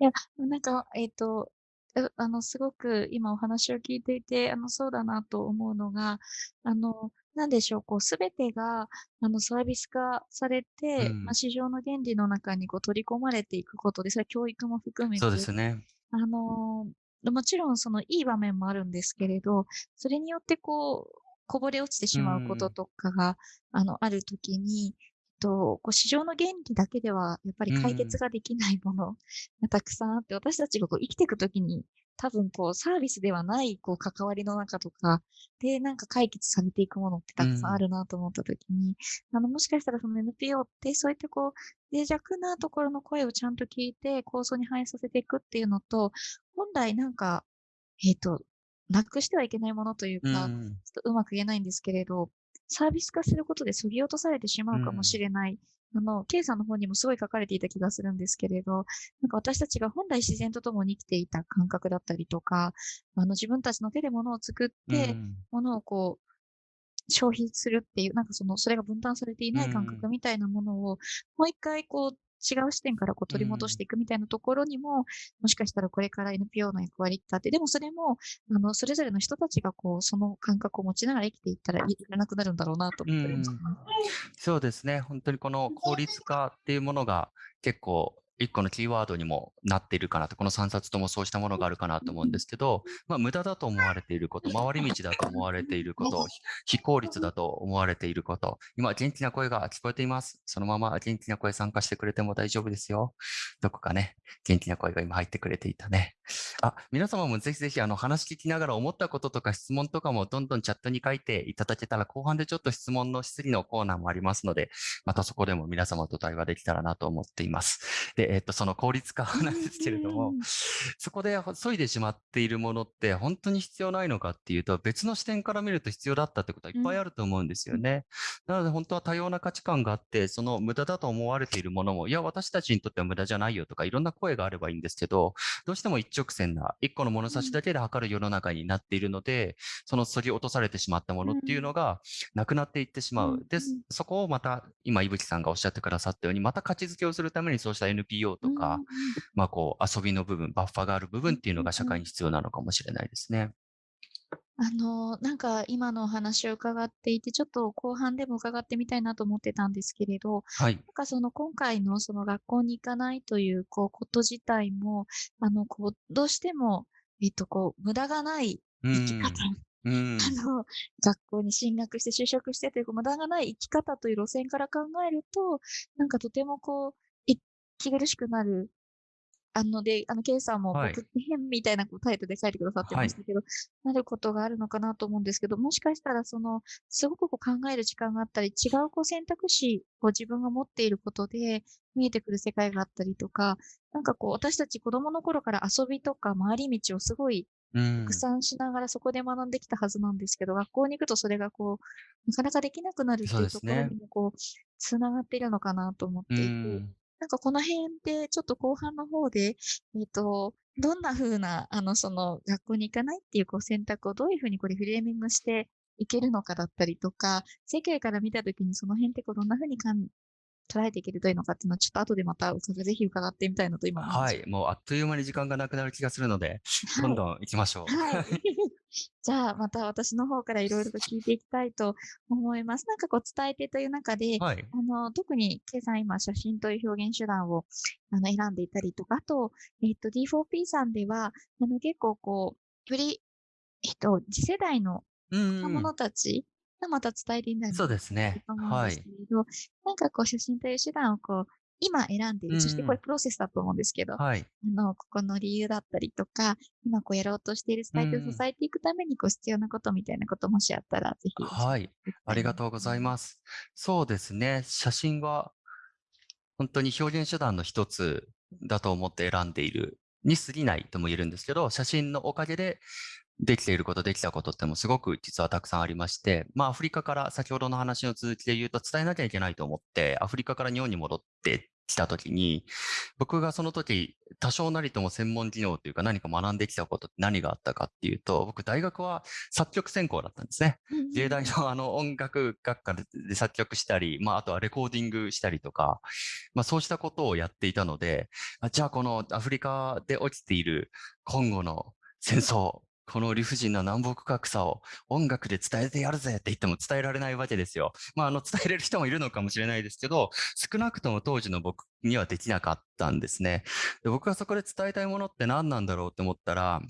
S3: いや、なんか、えっ、と、ああの、すごく今お話を聞いていて、あの、そうだなと思うのが、あの、なんでしょう、こう、すべてが、あの、サービス化されて、
S2: うん
S3: まあ、市場の原理の中にこう取り込まれていくことで、それは教育も含めて、
S2: そうですね。
S3: あのーもちろんそのいい場面もあるんですけれど、それによってこう、こぼれ落ちてしまうこと
S2: うん
S3: とかが、あの、あるときに、と、こう市場の原理だけではやっぱり解決ができないもの がたくさんあって、私たちがこう生きていくときに、多分こうサービスではないこう関わりの中とかでなんか解決されていくものってたくさんあるなと思ったときに、あの、もしかしたらその NPO ってそういったこう、脆弱なところの声をちゃんと聞いて構想に反映させていくっていうのと、本来なんか、えっ、と、なくしてはいけないものというか、
S2: うん。
S3: ちょっとうまく言えないんですけれど、サービス化することで削ぎ落とされてしまうかもしれない。あの、K さんの方にもすごい書かれていた気がするんですけれど、なんか私たちが本来自然と共に生きていた感覚だったりとか、あの自分たちの手で物を作って、
S2: うん
S3: 物をこう、消費するっていう、なんかその、それが分担されていない感覚みたいなものを、もう一回こう、違う視点からこう取り戻していくみたいなところにも、もしかしたらこれから NPO の役割ってあって、でもそれも、あの、それぞれの人たちがこう、その感覚を持ちながら生きていったらいらなくなるんだろうなと思ってましたね。
S2: そうですね。本当にこの効率化っていうものが結構一個のキーワードにもなっているかなと、この3冊ともそうしたものがあるかなと思うんですけど、まあ、無駄だと思われていること、回り道だと思われていること、非非効率だと思われていること、今元気な声が聞こえています。そのまま元気な声参加してくれても大丈夫ですよ。どこかね、元気な声が今入ってくれていたね。あ、皆様もぜひぜひあの話聞きながら思ったこととか質問とかもどんどんチャットに書いていただけたら後半でちょっと質問の質疑のコーナーもありますので、またそこでも皆様と対話できたらなと思っています。で、えっと、その効率化なんですけれども
S3: うん、
S2: そこで削いでしまっているものって本当に必要ないのかっていうと、別の視点から見ると必要だったってことはいっぱいあると思うんですよね。なので本当は多様な価値観があって、その無駄だと思われているものも、いや、私たちにとっては無駄じゃないよとか、いろんな声があればいいんですけど、どうしても一直線な、一個の物差しだけで測る世の中になっているので、その削ぎ落とされてしまったものっていうのがなくなっていってしま
S3: う。ん
S2: う。で、そこをまた、今、いぶきさんがおっしゃってくださったように、また価値づけをするためにそうした NPO とか、
S3: うん
S2: まあこう、遊びの部分、バッファがある部分っていうのが社会に必要なのかもしれないですね。
S3: あの、なんか今のお話を伺っていて、ちょっと後半でも伺ってみたいなと思ってたんですけれど、
S2: はい。
S3: なんかその今回のその学校に行かないというこうこと自体も、あの、こう、どうしても、えっと、こう、無駄がない生き方、
S2: うん。
S3: あの、学校に進学して就職してという、こう無駄がない生き方という路線から考えると、なんかとてもこう、息苦しくなる。あので、あの、ケイさんも、
S2: はい。
S3: プッヘンみたいなこうタイトルで書いてくださってましたけど、なることがあるのかなと思うんですけど、もしかしたらその、すごくこう考える時間があったり、違うこう選択肢を自分が持っていることで見えてくる世界があったりとか、なんかこう、私たち子供の頃から遊びとか回り道をすごい
S2: うん。
S3: たくさんしながらそこで学んできたはずなんですけど、学校に行くとそれがこう、なかなかできなくなるっていうところ
S2: ね。
S3: にもこう、つながっているのかなと思って
S2: う
S3: いて、
S2: ん。
S3: なんかこの辺でちょっと後半の方で、えっ、と、どんな風な、あの、その学校に行かないっていうこう選択をどういう風にこれフレーミングしていけるのかだったりとか、世界から見た時にその辺ってこうどんな風にかん捉えていけるといいのかっていうのはちょっと後でまたぜひ伺ってみたいなと今
S2: はい。もうあっという間に時間がなくなる気がするので、どんどん行きましょう。
S3: はい。じゃあ、また私の方からいろいろと聞いていきたいと思います。なんかこう、伝え手という中で、
S2: はい。
S3: あの、特に、ケイさん今、写真という表現手段を、あの、選んでいたりとか、あと、えっと、D4P さんでは、あの、結構こう、より、えっと、次世代の
S2: うん
S3: 若者たちがまた伝えていない
S2: そうですね。はい
S3: なんかこう、写真という手段をこう、今選んでいる、そしてこれプロセスだと思うんですけど、
S2: はい。
S3: あの、ここの理由だったりとか、今こうやろうとしている伝え手を支えていくためにこう必要なことみたいなこともしあったら、ぜひ。
S2: はい。ありがとうございます。そうですね。写真は、本当に表現手段の一つだと思って選んでいるに過ぎないとも言えるんですけど、写真のおかげでできていること、できたことってもすごく実はたくさんありまして、まあアフリカから先ほどの話の続きで言うと伝えなきゃいけないと思って、アフリカから日本に戻ってきたときに、僕がその時多少なりとも専門技能というか何か学んできたことって何があったかっていうと、僕大学は作曲専攻だったんですね。芸大のあの音楽学科で作曲したり、まあ、あとはレコーディングしたりとか、まあ、そうしたことをやっていたので、あじゃあこのアフリカで起きている今後の戦争、この理不尽な南北格差を音楽で伝えてやるぜって言っても伝えられないわけですよ。まあ、あの伝えれる人もいるのかもしれないですけど、少なくとも当時の僕にはできなかったんですね。で僕がそこで伝えたいものって何なんだろうって思ったら、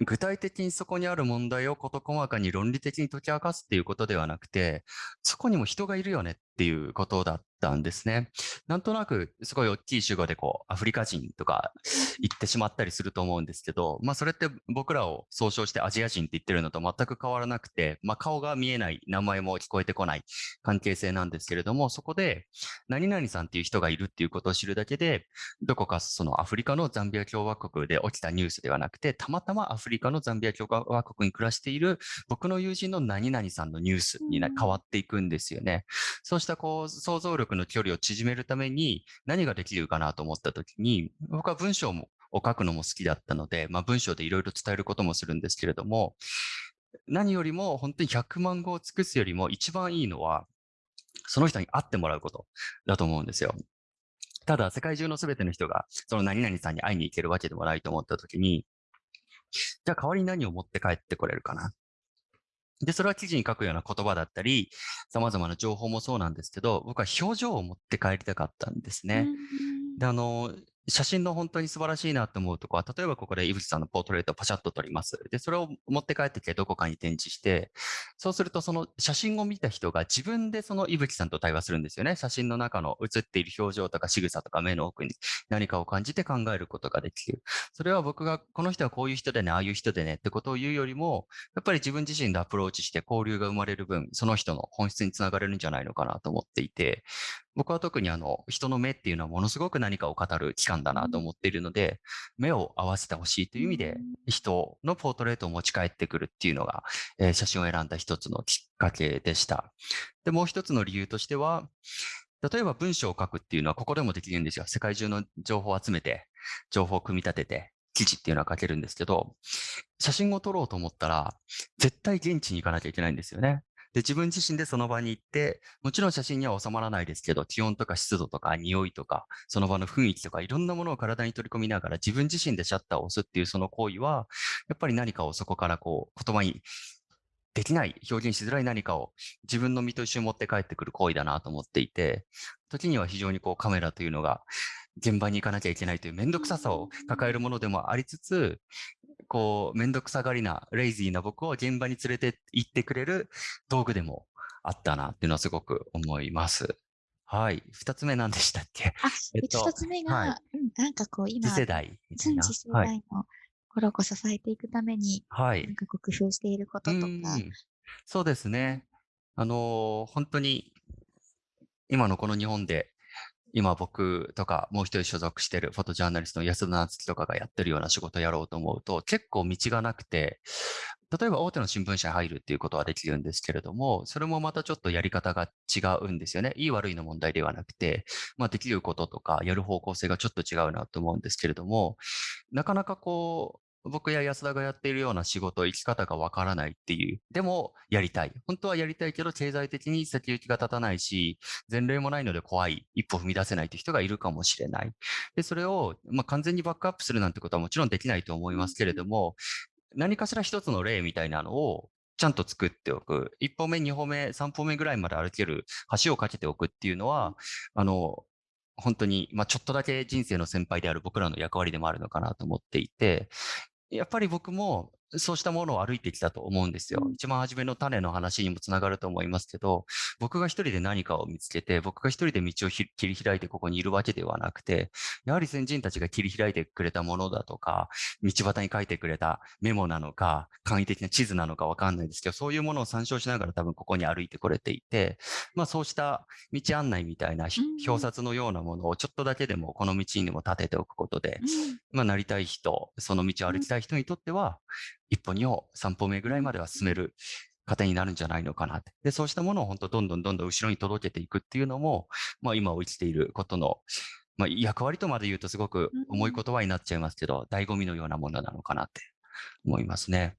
S2: 具体的にそこにある問題を事細かに論理的に解き明かすっていうことではなくて、そこにも人がいるよねっていうことだったんですね。なんとなくすごい大きい主語でこうアフリカ人とか言ってしまったりすると思うんですけど、まあそれって僕らを総称してアジア人って言ってるのと全く変わらなくて、まあ顔が見えない、名前も聞こえてこない関係性なんですけれども、そこで何々さんっていう人がいるっていうことを知るだけで、どこかそのアフリカのザンビア共和国で起きたニュースではなくて、たまたまアフリカのザンビア共和国に暮らしている僕の友人の何々さんのニュースに変わっていくんですよね。そうしたこう想像力の距離を縮めるために何ができるかなと思ったときに、僕は文章もを書くのも好きだったので、まあ、文章でいろいろ伝えることもするんですけれども、何よりも本当に100万語を尽くすよりも一番いいのは、その人に会ってもらうことだと思うんですよ。ただ、世界中のすべての人が、その何々さんに会いに行けるわけでもないと思ったときに、じゃあ代わりに何を持って帰ってこれるかな？で、それは記事に書くような言葉だったり、様々な情報もそうなんですけど、僕は表情を持って帰りたかったんですね。で、あの、写真の本当に素晴らしいなと思うとこは、例えばここで井口さんのポートレートをパシャッと撮ります。で、それを持って帰ってきてどこかに展示して、そうするとその写真を見た人が自分でその井口さんと対話するんですよね。写真の中の写っている表情とか仕草とか目の奥に何かを感じて考えることができる。それは僕がこの人はこういう人でね、ああいう人でねってことを言うよりも、やっぱり自分自身でアプローチして交流が生まれる分、その人の本質につながれるんじゃないのかなと思っていて、僕は特にあの人の目っていうのはものすごく何かを語る機関だなと思っているので、目を合わせてほしいという意味で、人のポートレートを持ち帰ってくるっていうのが、えー写真を選んだ一つのきっかけでした。で、もう一つの理由としては、例えば文章を書くっていうのはここでもできるんですよ。世界中の情報を集めて、情報を組み立てて、記事っていうのは書けるんですけど、写真を撮ろうと思ったら、絶対現地に行かなきゃいけないんですよね。で、自分自身でその場に行って、もちろん写真には収まらないですけど、気温とか湿度とか匂いとか、その場の雰囲気とか、いろんなものを体に取り込みながら、自分自身でシャッターを押すっていうその行為は、やっぱり何かをそこからこう、言葉にできない、表現しづらい何かを自分の身と一緒に持って帰ってくる行為だなと思っていて、時には非常にこうカメラというのが現場に行かなきゃいけないという面倒くささを抱えるものでもありつつ、こう、面倒くさがりな、レイジーな僕を現場に連れて行ってくれる道具でもあったなっていうのはすごく思います。はい。二つ目何でしたっけ？
S3: あ、
S2: えっと
S3: 一つ目が、
S2: はい
S3: うん、なんかこう今、
S2: 次世代
S3: 次世
S2: はい。
S3: 代の心を支えていくために、
S2: はい
S3: なん。かこう工夫していることとか、
S2: うんそうですね。あのー本当に、今のこの日本で、今僕とかもう一人所属してるフォトジャーナリストの安田夏樹とかがやってるような仕事をやろうと思うと結構道がなくて、例えば大手の新聞社に入るっていうことはできるんですけれども、それもまたちょっとやり方が違うんですよね。いい悪いの問題ではなくて、まあできることとかやる方向性がちょっと違うなと思うんですけれども、なかなかこう、僕や安田がやっているような仕事、生き方がわからないっていう。でも、やりたい。本当はやりたいけど、経済的に先行きが立たないし、前例もないので怖い。一歩踏み出せないという人がいるかもしれない。で、それを、ま、完全にバックアップするなんてことはもちろんできないと思いますけれども、何かしら一つの例みたいなのを、ちゃんと作っておく。一歩目、二歩目、三歩目ぐらいまで歩ける橋を架けておくっていうのは、あの、本当に、まあ、ちょっとだけ人生の先輩である僕らの役割でもあるのかなと思っていて、やっぱり僕もそうしたものを歩いてきたと思うんですよ。
S3: うん。
S2: 一番初めの種の話にもつながると思いますけど、僕が一人で何かを見つけて、僕が一人で道をひ切り開いてここにいるわけではなくて、やはり先人たちが切り開いてくれたものだとか、道端に書いてくれたメモなのか、簡易的な地図なのかわかんないですけど、そういうものを参照しながら多分ここに歩いてこれていて、まあそうした道案内みたいな表札のようなものをちょっとだけでもこの道にも立てておくことで、
S3: うん。
S2: まあ、なりたい人、その道を歩きたい人にとっては、一歩、二歩、三歩目ぐらいまでは進める糧になるんじゃないのかなって。で、そうしたものを本当どんどんどんどん後ろに届けていくっていうのも、まあ今を生きていることの、まあ役割とまで言うとすごく重い言葉になっちゃいますけど、醍醐味のようなものなのかなって思いますね。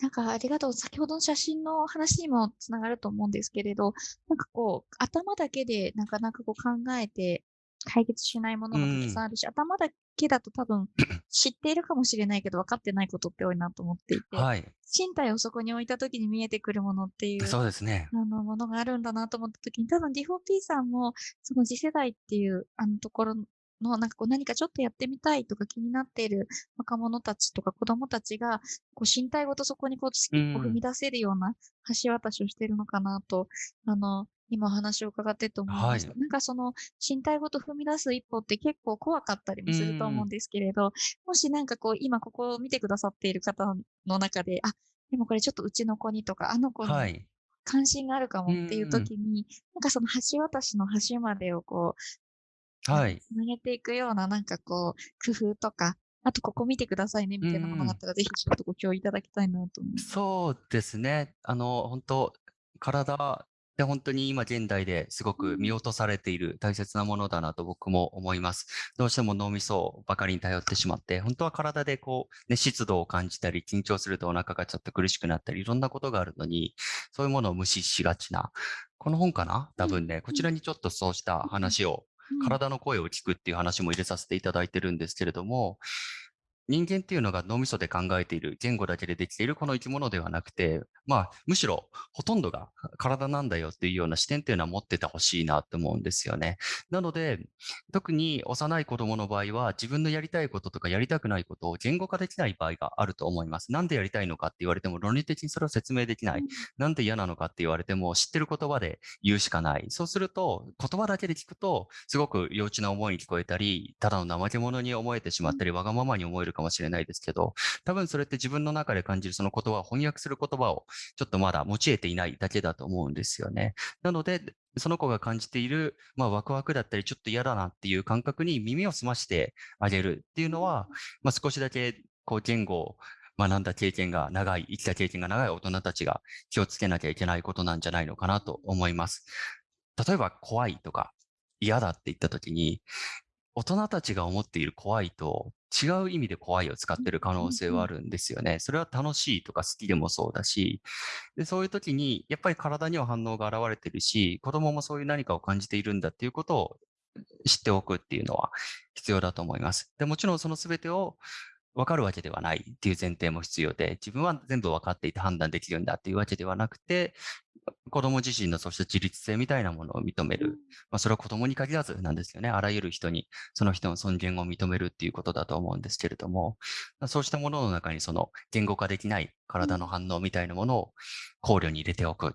S3: なんかありがとう。先ほどの写真の話にもつながると思うんですけれど、なんかこう、頭だけでなかなかこう考えて解決しないものがたくさんあるし、頭だけだと多分 知っているかもしれないけど分かってないことって多いなと思っていて、
S2: はい。
S3: 身体をそこに置いた時に見えてくるものっていう
S2: そうですね。
S3: あのものがあるんだなと思った時に、多分 D4P さんもその次世代っていうあのところのなんかこう何かちょっとやってみたいとか気になっている若者たちとか子供たちがこう身体ごとそこにこう一歩踏み出せるような橋渡しをしているのかなと、あの、今お話を伺ってて思いました。
S2: は
S3: なんかその身体ごと踏み出す一歩って結構怖かったりもすると思うんですけれど、もしなんかこう今ここを見てくださっている方の中で、あ、でもこれちょっとうちの子にとか、あの子に
S2: はい。
S3: 関心があるかもっていう時に、なんかその橋渡しの橋までをこう、
S2: はい。
S3: つなげていくようななんかこう、工夫とか、あとここ見てくださいねみたいなものがあったら、ぜひちょっとご共有いただきたいなと思います。
S2: そうですね。あの、本当体って本当に今現代ですごく見落とされている大切なものだなと僕も思います。どうしても脳みそばかりに頼ってしまって、本当は体でこう、ね、湿度を感じたり、緊張するとお腹がちょっと苦しくなったり、いろんなことがあるのに、そういうものを無視しがちな。この本かな？多分ね、こちらにちょっとそうした話を
S3: うん。
S2: 体の声を聞くっていう話も入れさせていただいてるんですけれども、人間っていうのが脳みそで考えている、言語だけでできているこの生き物ではなくて、まあ、むしろほとんどが体なんだよっていうような視点っていうのは持っててほしいなって思うんですよね。なので、特に幼い子供の場合は自分のやりたいこととかやりたくないことを言語化できない場合があると思います。なんでやりたいのかって言われても論理的にそれを説明できない。なんで嫌なのかって言われても知ってる言葉で言うしかない。そうすると言葉だけで聞くとすごく幼稚な思いに聞こえたり、ただの怠け者に思えてしまったり、わがままに思えるかもしれないですけど、多分それって自分の中で感じるその言葉を翻訳する言葉をちょっとまだ用いていないだけだと思うんですよね。なので、その子が感じている、まあ、ワクワクだったり、ちょっと嫌だなっていう感覚に耳を澄ましてあげるっていうのは、まあ、少しだけこう言語を学んだ経験が長い、生きた経験が長い大人たちが気をつけなきゃいけないことなんじゃないのかなと思います。例えば怖いとか嫌だって言った時に、大人たちが思っている怖いと違う意味で怖いを使ってる可能性はあるんですよね。それは楽しいとか好きでもそうだし、でそういう時にやっぱり体には反応が現れてるし、子供もそういう何かを感じているんだっていうことを知っておくっていうのは必要だと思います。でもちろんその全てを分かるわけではないっていう前提も必要で、自分は全部分かっていて判断できるんだっていうわけではなくて、子供自身のそうした自律性みたいなものを認める。まあ、それは子供に限らずなんですよね。あらゆる人にその人の尊厳を認めるっていうことだと思うんですけれども、まあそうしたものの中にその言語化できない体の反応みたいなものを考慮に入れておくっ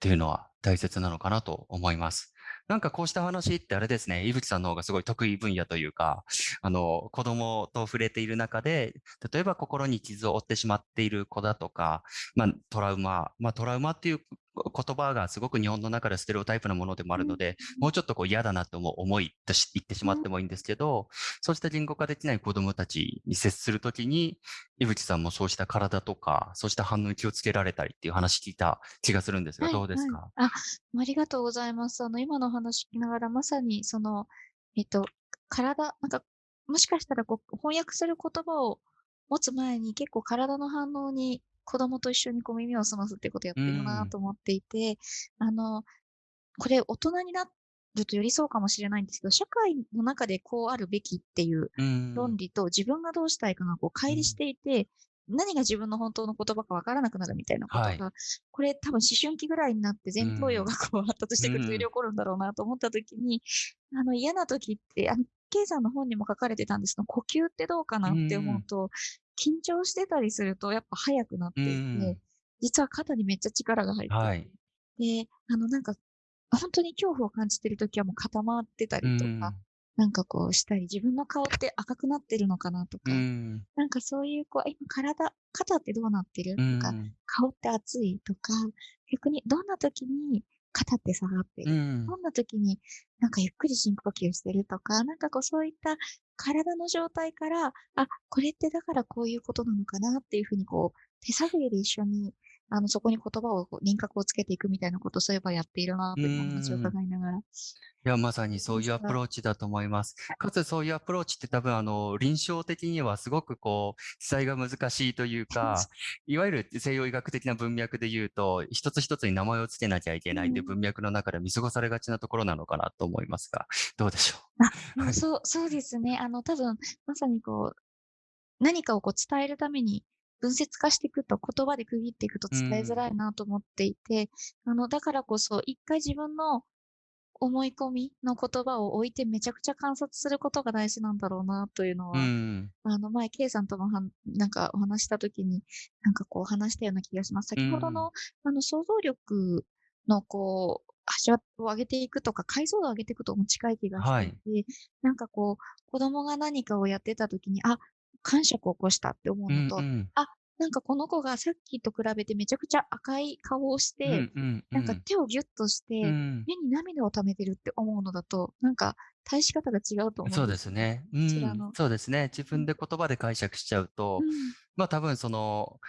S2: ていうのは大切なのかなと思います。なんかこうした話ってあれですね、伊吹さんの方がすごい得意分野というか、あの、子供と触れている中で、例えば心に傷を負ってしまっている子だとか、まあトラウマ、まあトラウマっていう言葉がすごく日本の中でステレオタイプなものでもあるので、もうちょっとこう嫌だなと思いとし言ってしまってもいいんですけど、そうした言語化できない子供たちに接するときに、伊吹さんもそうした体とか、そうした反応に気をつけられたりっていう話聞いた気がするんですが、
S3: はい
S2: どうですか、
S3: はいあ、ありがとうございます。あの、今のお話聞きながら、まさに、その、えっと、体、なんか、もしかしたらこう、翻訳する言葉を持つ前に、結構体の反応に子供と一緒にこう耳を澄ますってことをやってるなと思っていて、あの、これ大人になるとよりそうかもしれないんですけど、社会の中でこうあるべきっていう
S2: うん。
S3: 論理と自分がどうしたいかがこう乖離していて、何が自分の本当の言葉かわからなくなるみたいなことが、
S2: はい。
S3: これ多分思春期ぐらいになって前頭葉がこう発達してくると
S2: うん。
S3: より起こるんだろうなと思った時に、あの嫌な時って、あのさんの本にも書かれてたんです。けど、呼吸ってどうかなって思うと、緊張してたりするとやっぱ速くなっていて、
S2: うん。
S3: 実は肩にめっちゃ力が入って。
S2: はい。
S3: で、あの、なんか、本当に恐怖を感じてるときはもう固まってたりとか、なんかこうしたり、自分の顔って赤くなってるのかなとか、
S2: うん。
S3: なんかそういう、こう、今体、肩ってどうなってる？
S2: うん。
S3: とか、顔って熱い？とか、逆にどんな時に肩って下がって。る、
S2: うん。
S3: どんな時になんかゆっくり深呼吸してるとか、なんかこうそういった体の状態から、あ、これってだからこういうことなのかなっていうふうにこう、手探りで一緒に、あの、そこに言葉を輪郭をつけていくみたいなことをそういえばやっているなというお話を伺いながら。
S2: いや、まさにそういうアプローチだと思います。かつそういうアプローチって多分あの、臨床的にはすごくこう、記載が難しいというか、いわゆる西洋医学的な文脈で言うと、一つ一つに名前をつけなきゃいけないっていう文脈の中で見過ごされがちなところなのかなと思いますが、どうでしょ
S3: もうそう、そうですね。あの、多分、まさにこう、何かをこう伝えるために分節化していくと、言葉で区切っていくと伝えづらいなと思っていて、あの、だからこそ、一回自分の思い込みの言葉を置いてめちゃくちゃ観察することが大事なんだろうなというの
S2: う。う
S3: は、
S2: ん。
S3: あの、前、K さんともはん、なんかお話したときに、なんかこう話したような気がします。先ほどの、あの、想像力のこう、橋を上げていくとか、解像度を上げていくとも近い気がしていて、なんかこう、子供が何かをやってたときに、あ、感触を起こしたって思う
S2: うん
S3: のと、
S2: うん
S3: なんかこの子がさっきと比べてめちゃくちゃ赤い顔をして、
S2: うんうん
S3: なんか手をギュッとして、
S2: うん。
S3: 目に涙を溜めてるって思うのだと、なんか対し方が違うと思うん
S2: そうですね。うん、そうですね。自分で言葉で解釈しちゃうと、
S3: うん。
S2: まあ多分その、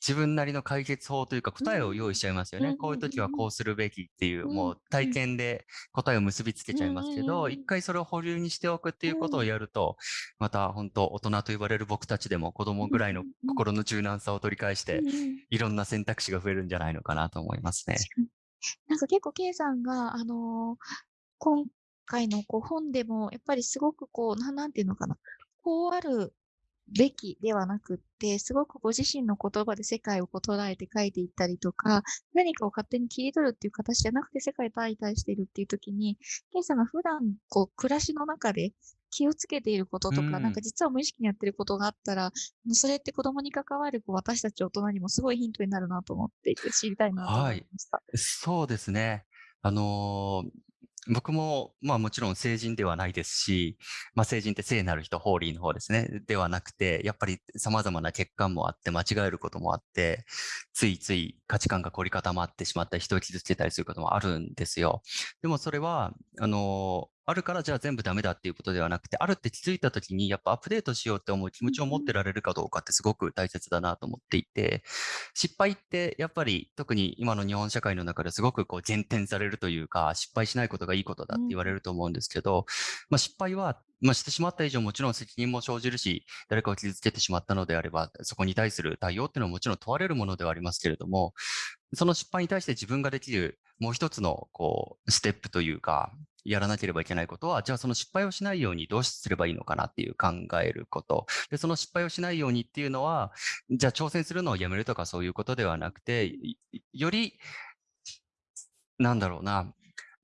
S2: 自分なりの解決法というか答えを用意しちゃいますよね。
S3: うん
S2: こういう時はこうするべきっていう、
S3: うん。
S2: もう体験で答えを結びつけちゃいますけど、
S3: うん
S2: 一回それを保留にしておくっていうことをやると、また本当大人と言われる僕たちでも子供ぐらいの
S3: うん
S2: 心の柔軟さを取り返していろんな選択肢が増えるんじゃないのかなと思いますね。
S3: なんか結構 K さんが、あのー今回のこう本でも、やっぱりすごくこう、なんなんていうのかな、こうあるべきではなくって、すごくご自身の言葉で世界を捉えて書いていったりとか、何かを勝手に切り取るっていう形じゃなくて世界と相対しているっていう時に、K さんが普段こう暮らしの中で気をつけていることとか、
S2: うん
S3: なんか実は無意識にやってることがあったら、それって子供に関わるこう私たち大人にもすごいヒントになるなと思っていて知りたいなと思いました。
S2: そうですね。あのー僕も、まあもちろん成人ではないですし、まあ成人って聖なる人、ホーリーの方ですね。ではなくて、やっぱり様々な欠陥もあって、間違えることもあって、ついつい価値観が凝り固まってしまったり、人を傷つけたりすることもあるんですよ。でもそれは、あのあるからじゃあ全部ダメだっていうことではなくて、あるって気づいたときに、やっぱアップデートしようって思う気持ちを持ってられるかどうかってすごく大切だなと思っていて、失敗ってやっぱり特に今の日本社会の中ですごくこう減点されるというか、失敗しないことがいいことだって言われると思うんですけど、まあ失敗は、まあしてしまった以上もちろん責任も生じるし、誰かを傷つけてしまったのであれば、そこに対する対応っていうのはもちろん問われるものではありますけれども、その失敗に対して自分ができるもう一つのこうステップというか、やらなければいけないことは、じゃあその失敗をしないようにどうすればいいのかなっていう考えること。で、その失敗をしないようにっていうのは、じゃあ挑戦するのをやめるとかそういうことではなくて、より、なんだろうな、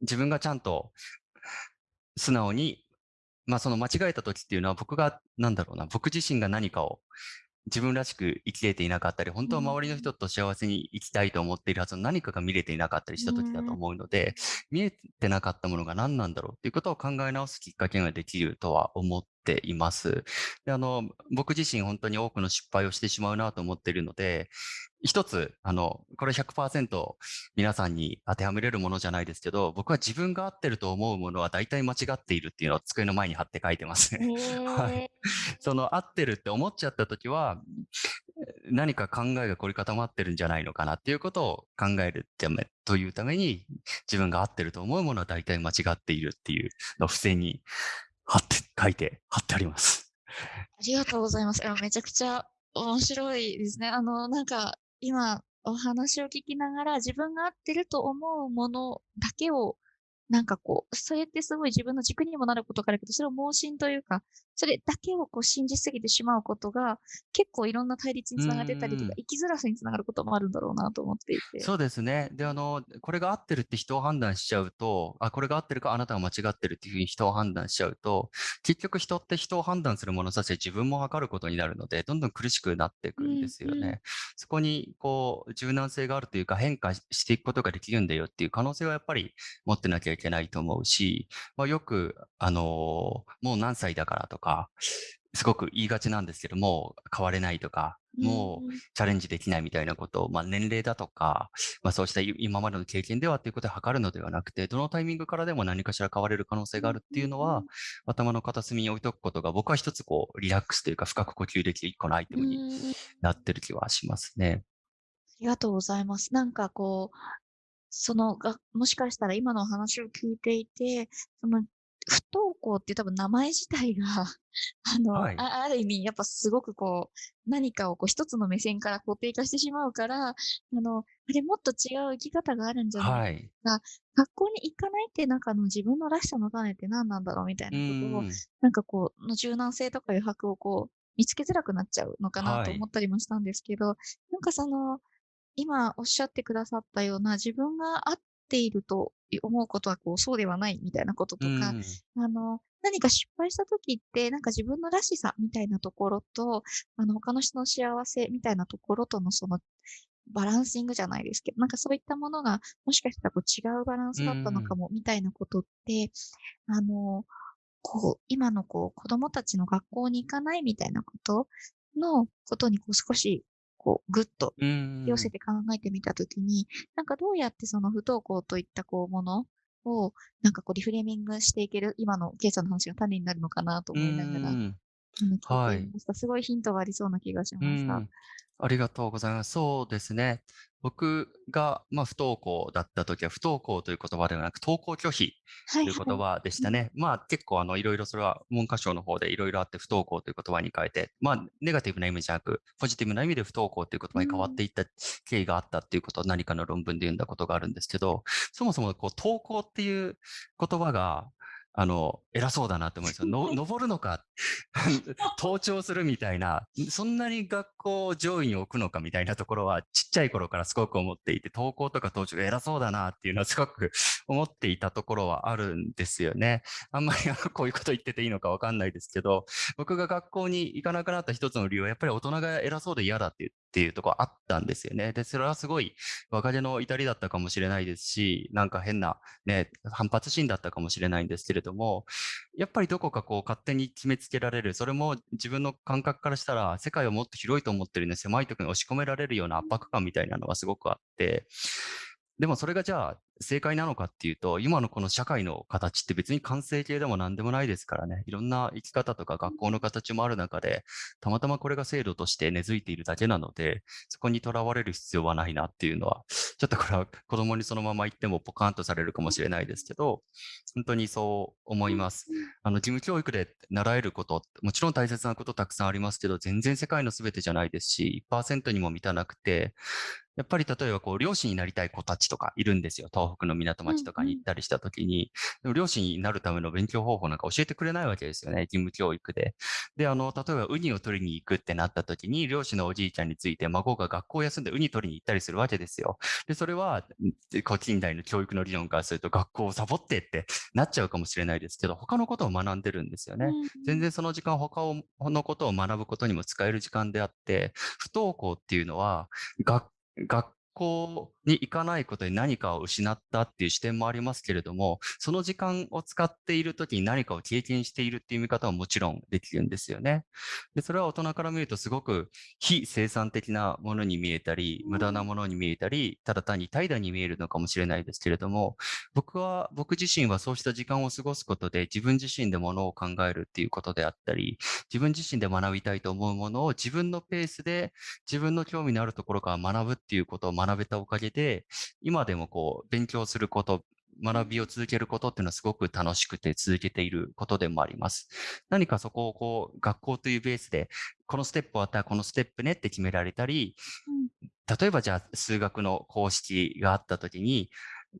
S2: 自分がちゃんと素直に、まあその間違えた時っていうのは僕が、なんだろうな、僕自身が何かを自分らしく生きれていなかったり、本当は周りの人と幸せに生きたいと思っているはずの何かが見れていなかったりした時だと思うので、見えてなかったものが何なんだろうっていうことを考え直すきっかけができるとは思っています。であの僕自身本当に多くの失敗をしてしまうなと思っているので、一つ、あの、これ100%皆さんに当てはめれるものじゃないですけど、僕は自分が合ってると思うものは大体間違っているっていうのを机の前に貼って書いてますね。はいその合ってるって思っちゃった時は、何か考えが凝り固まってるんじゃないのかなっていうことを考えるためというために、自分が合ってると思うものは大体間違っているっていうのを付箋に貼って、書いて貼ってあります。
S3: ありがとうございます。めちゃくちゃ面白いですね。あの、なんか、今、お話を聞きながら、自分が合ってると思うものだけをなんかこう、それってすごい自分の軸にもなることがあるけど、それを盲信というか、それだけをこう信じすぎてしまうことが、結構いろんな対立に
S2: う
S3: つながってたりとか、
S2: ん。
S3: 生きづらさにつながることもあるんだろうなと思っていて。
S2: そうですね。で、あの、これが合ってるって人を判断しちゃうと、あ、これが合ってるか、あなたが間違ってるっていうふうに人を判断しちゃうと、結局人って人を判断する物差しで自分も測ることになるので、どんどん苦しくなっていくんで
S3: うんうん。
S2: すよね。そこにこう柔軟性があるというか、変化ししていくことができるんだよっていう可能性はやっぱり持ってなきゃいけないと思うし、まあ、よく、あの、もう何歳だからとか、すごく言いがちなんですけども、変われないとか、
S3: うん
S2: もう
S3: うん。
S2: チャレンジできないみたいなことを、まあ、年齢だとか、まあ、そうしたい今までの経験ではっていうことで測るのではなくて、どのタイミングからでも何かしら変われる可能性
S3: うん
S2: があるっていうのは、
S3: うん
S2: 頭の片隅に置いとくことが、僕は一つこう、リラックスというか、深く呼吸できる一個のアイテ
S3: うん。
S2: ムに。なってる気はしますね。
S3: ありがとうございます。なんかこう、そのがもしかしたら今のお話を聞いていて、その不登校って多分名前自体が、あの、
S2: はい。
S3: あある意味やっぱすごくこう、何かをこう一つの目線から固定化してしまうから、あの、あれもっと違う生き方があるんじゃない？
S2: はい。
S3: か、学校に行かないってなんかあの自分のらしさの種って何なんだろうみたいうなことを、
S2: ん。
S3: なんかこう、の柔軟性とか余白をこう、見つけづらくなっちゃうのかな
S2: はい。
S3: と思ったりもしたんですけど、なんかその、今おっしゃってくださったような自分が合っていると思うことはこうそうではないみたいなこと
S2: う
S3: とか、
S2: ん。
S3: あの、何か失敗した時ってなんか自分のらしさみたいなところと、あの他の人の幸せみたいなところとのそのバランシングじゃないですけど、なんかそういったものがもしかしたらこう違うバラン
S2: う
S3: スだったのか
S2: ん。
S3: もみたいなことって、あの、こう、今のこう子供たちの学校に行かないみたいなことのことにこう少しこうぐっと
S2: う
S3: 寄せ
S2: ん。
S3: て考えてみたときに、なんかどうやってその不登校といったこうものを、なんかこうリフレーミングしていける、今のケイさんの話が種になるのかなと
S2: う
S3: 思いながら、
S2: はい。
S3: すごいヒントがありそうな気がし
S2: う
S3: ました。
S2: ん。ありがとうございます。そうですね。僕が、まあ、不登校だった時は、不登校という言葉ではなく、登校拒否
S3: はいは
S2: という言
S3: い。
S2: 葉でし
S3: うん。
S2: たね。まあ、結構、あの、いろいろそれは文科省の方でいろいろあって、不登校という言葉に変えて、まあ、ネガティブな意味じゃなく、ポジティブな意味で不登校という言
S3: う
S2: 葉に変わっ
S3: ん。
S2: ていった経緯があったっていうことを何かの論文で読んだことがあるんですけど、そもそもこう、登校っていう言葉が、あの、偉そうだなって思うんですよ。の、登るのか、登頂するみたいな、そんなに学校を上位に置くのかみたいなところは、ちっちゃい頃からすごく思っていて、登校とか登頂が偉そうだなっていうのはすごく思っていたところはあるんですよね。あんまりあのこういうこと言ってていいのかわかんないですけど、僕が学校に行かなくなった一つの理由は、やっぱり大人が偉そうで嫌だっていうっていうとこあったんですよね。で、それはすごい若手の至りだったかもしれないですし、なんか変なね、反発心だったかもしれないんですけれども、やっぱりどこかこう勝手に決めつけられる、それも自分の感覚からしたら世界をもっと広いと思ってるね、狭いところに押し込められるような圧迫感みたいなのがすごくあって、でもそれがじゃあ正解なのかっていうと、今のこの社会の形って別に完成形でも何でもないですからね。いろんな生き方とか学校の形もある中で、たまたまこれが制度として根付いているだけなので、そこにとらわれる必要はないなっていうのは、ちょっとこれは子供にそのまま言ってもポカンとされるかもしれないですけど、本当にそう思います。あの、義務教育で習えること、もちろん大切なことたくさんありますけど、全然世界の全てじゃないですし、1%にも満たなくて、やっぱり例えばこう、漁師になりたい子たちとかいるんですよ。東北の港町とかに行ったりした時に、でも漁師になるための勉強方法なんか教えてくれないわけですよね。義務教育で。で、あの、例えばウニを取りに行くってなった時に、漁師のおじいちゃんについて孫が学校を休んでウニ取りに行ったりするわけですよ。で、それは、んこう近代の教育の理論からすると学校をサボってってなっちゃうかもしれないですけど、他のことを学んでるんですよね。全然その時間他をのことを学ぶことにも使える時間であって、不登校っていうのは、学学校に行かないことで何かを失ったっていう視点もありますけれども、その時間を使っている時に何かを経験しているっていう見方はもちろんできるんですよね。で、それは大人から見るとすごく非生産的なものに見えたり、無駄なものに見えたり、ただ単に怠惰に見えるのかもしれないですけれども、僕は、僕自身はそうした時間を過ごすことで自分自身でものを考えるっていうことであったり、自分自身で学びたいと思うものを自分のペースで自分の興味のあるところから学ぶっていうことを学べたおかげで、今でもこう勉強すること、学びを続けることっていうのはすごく楽しくて続けていることでもあります。何かそこをこう学校というベースで、このステップ終わったらこのステップねって決められたり、例えばじゃあ数学の公式があったときに、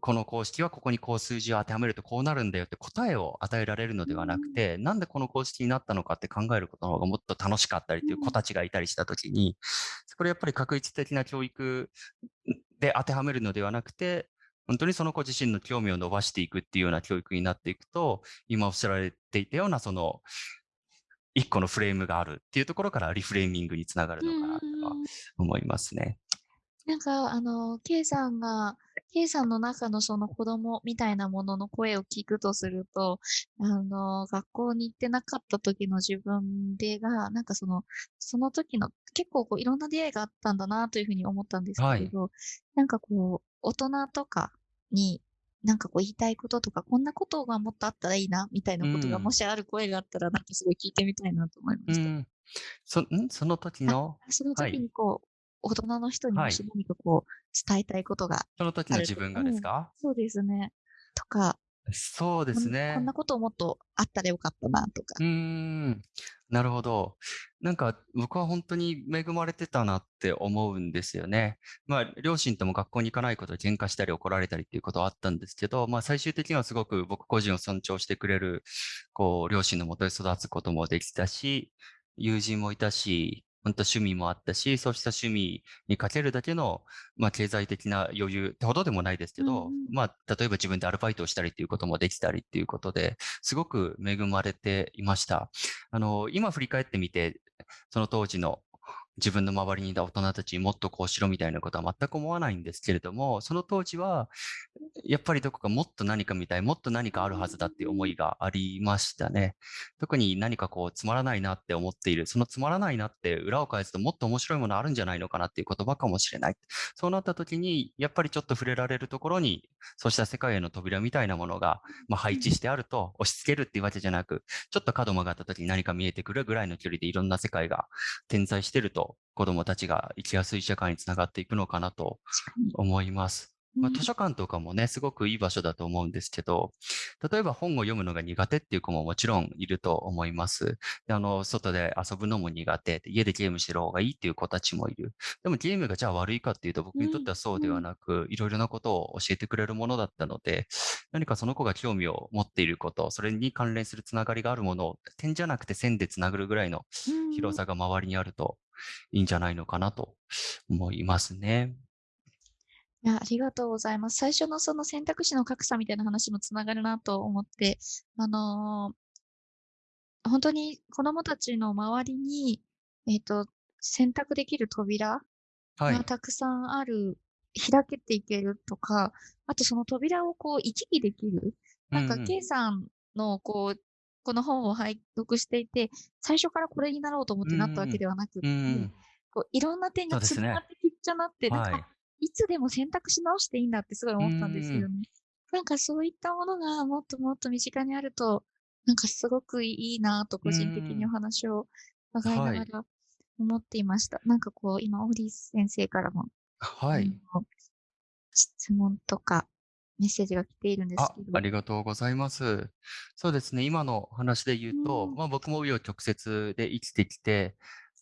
S2: この公式はここにこう数字を当てはめるとこうなるんだよって答えを与えられるのではなくて、なんでこの公式になったのかって考えることの方がもっと楽しかったりっていう子たちがいたりしたときに、これやっぱり確率的な教育で当てはめるのではなくて、本当にその子自身の興味を伸ばしていくっていうような教育になっていくと、今おっしゃられていたようなその、一個のフレームがあるっていうところからリフレーミングにつながるのかなとは思いますね。
S3: なんか、あの、K さんが、K さんの中のその子供みたいなものの声を聞くとすると、あの、学校に行ってなかった時の自分でが、なんかその、その時の結構こういろんな出会いがあったんだなというふうに思ったんです
S2: はい。
S3: けれど、なんかこう、大人とかに、なんかこう言いたいこととか、こんなことがもっとあったらいいな、みたいなことが
S2: うん
S3: もしある声があったら、なんかすごい聞いてみたいなと思いました。
S2: うん。そ、ん？その時
S3: あ、
S2: の、
S3: その
S2: はい。
S3: 時にこう、大人の人に
S2: はい。
S3: もし何かこう、伝えたいことが
S2: その時の自分が
S3: うん、
S2: ですか？
S3: そうですね。とか、
S2: そうです
S3: こんこんな
S2: ね。
S3: こともっとあったらよかったなとか。
S2: うーん。なるほど。なんか僕は本当に恵まれてたなって思うんですよね。まあ、両親とも学校に行かないことで喧嘩したり怒られたりっていうことはあったんですけど、まあ最終的にはすごく僕個人を尊重してくれる、こう、両親のもとで育つこともできたし、友人もいたし、本当趣味もあったし、そうした趣味にかけるだけの、まあ経済的な余裕ってほどでもないですけ
S3: うんう
S2: ど、
S3: ん。
S2: まあ例えば自分でアルバイトをしたりっていうこともできたりっていうことで、すごく恵まれていました。あの、今振り返ってみて、その当時の自分の周りにいた大人たちにもっとこうしろみたいなことは全く思わないんですけれども、その当時は、やっぱりどこかもっと何か見たい、もっと何かあるはずだっていう思いがありましたね。特に何かこうつまらないなって思っている、そのつまらないなって裏を返すともっと面白いものあるんじゃないのかなっていう言葉かもしれない。そうなった時に、やっぱりちょっと触れられるところに、そうした世界への扉みたいなものが、まあ、配置してあると、押し付けるっていうわけじゃなく、ちょっと角曲がった時に何か見えてくるぐらいの距離でいろんな世界が点在してると、子供たちが生きやすい社会につながっていくのかなと。思います。まあ、
S3: うん。
S2: 図書館とかもね、すごくいい場所だと思うんですけど、例えば本を読むのが苦手っていう子ももちろんいると思います。であの、外で遊ぶのも苦手、家でゲームしてる方がいいっていう子たちもいる。でもゲームがじゃあ悪いかっていうと僕にとってはそうではなく、いろいろなことを教えてくれるものだったので、何かその子が興味を持っていること、それに関連するつながりがあるものを点じゃなくて線でつなぐるぐらいの。広さが周りにあるといいんじゃないのかなと思いますね。
S3: いや、ありがとうございます。最初のその選択肢の格差みたいな話もつながるなと思って、あの本当に子供たちの周りに、えっと、選択できる扉
S2: はい。
S3: がたくさんある、開けていけるとか、あとその扉をこう行き来できる。なんか K さんのこう、この本を拝読していて、最初からこれになろうと思ってなったわけではなくって。こういろんな点がつながってきっちゃなって、なんか、
S2: はい。
S3: いつでも選択し直していいんだってすごい思ったんです
S2: うん
S3: よね。なんかそういったものがもっともっと身近にあると、なんかすごくいいなと個人的にお話を伺いな
S2: はい
S3: がら思っていました。なんかこう、今、オーリー先生からも、あ
S2: はい。
S3: の質問とかメッセージが来ているんです
S2: あ、
S3: けど。
S2: ありがとうございます。そうですね、今の話で言うと、
S3: うん
S2: まあ僕も紆余曲折で生きてきて、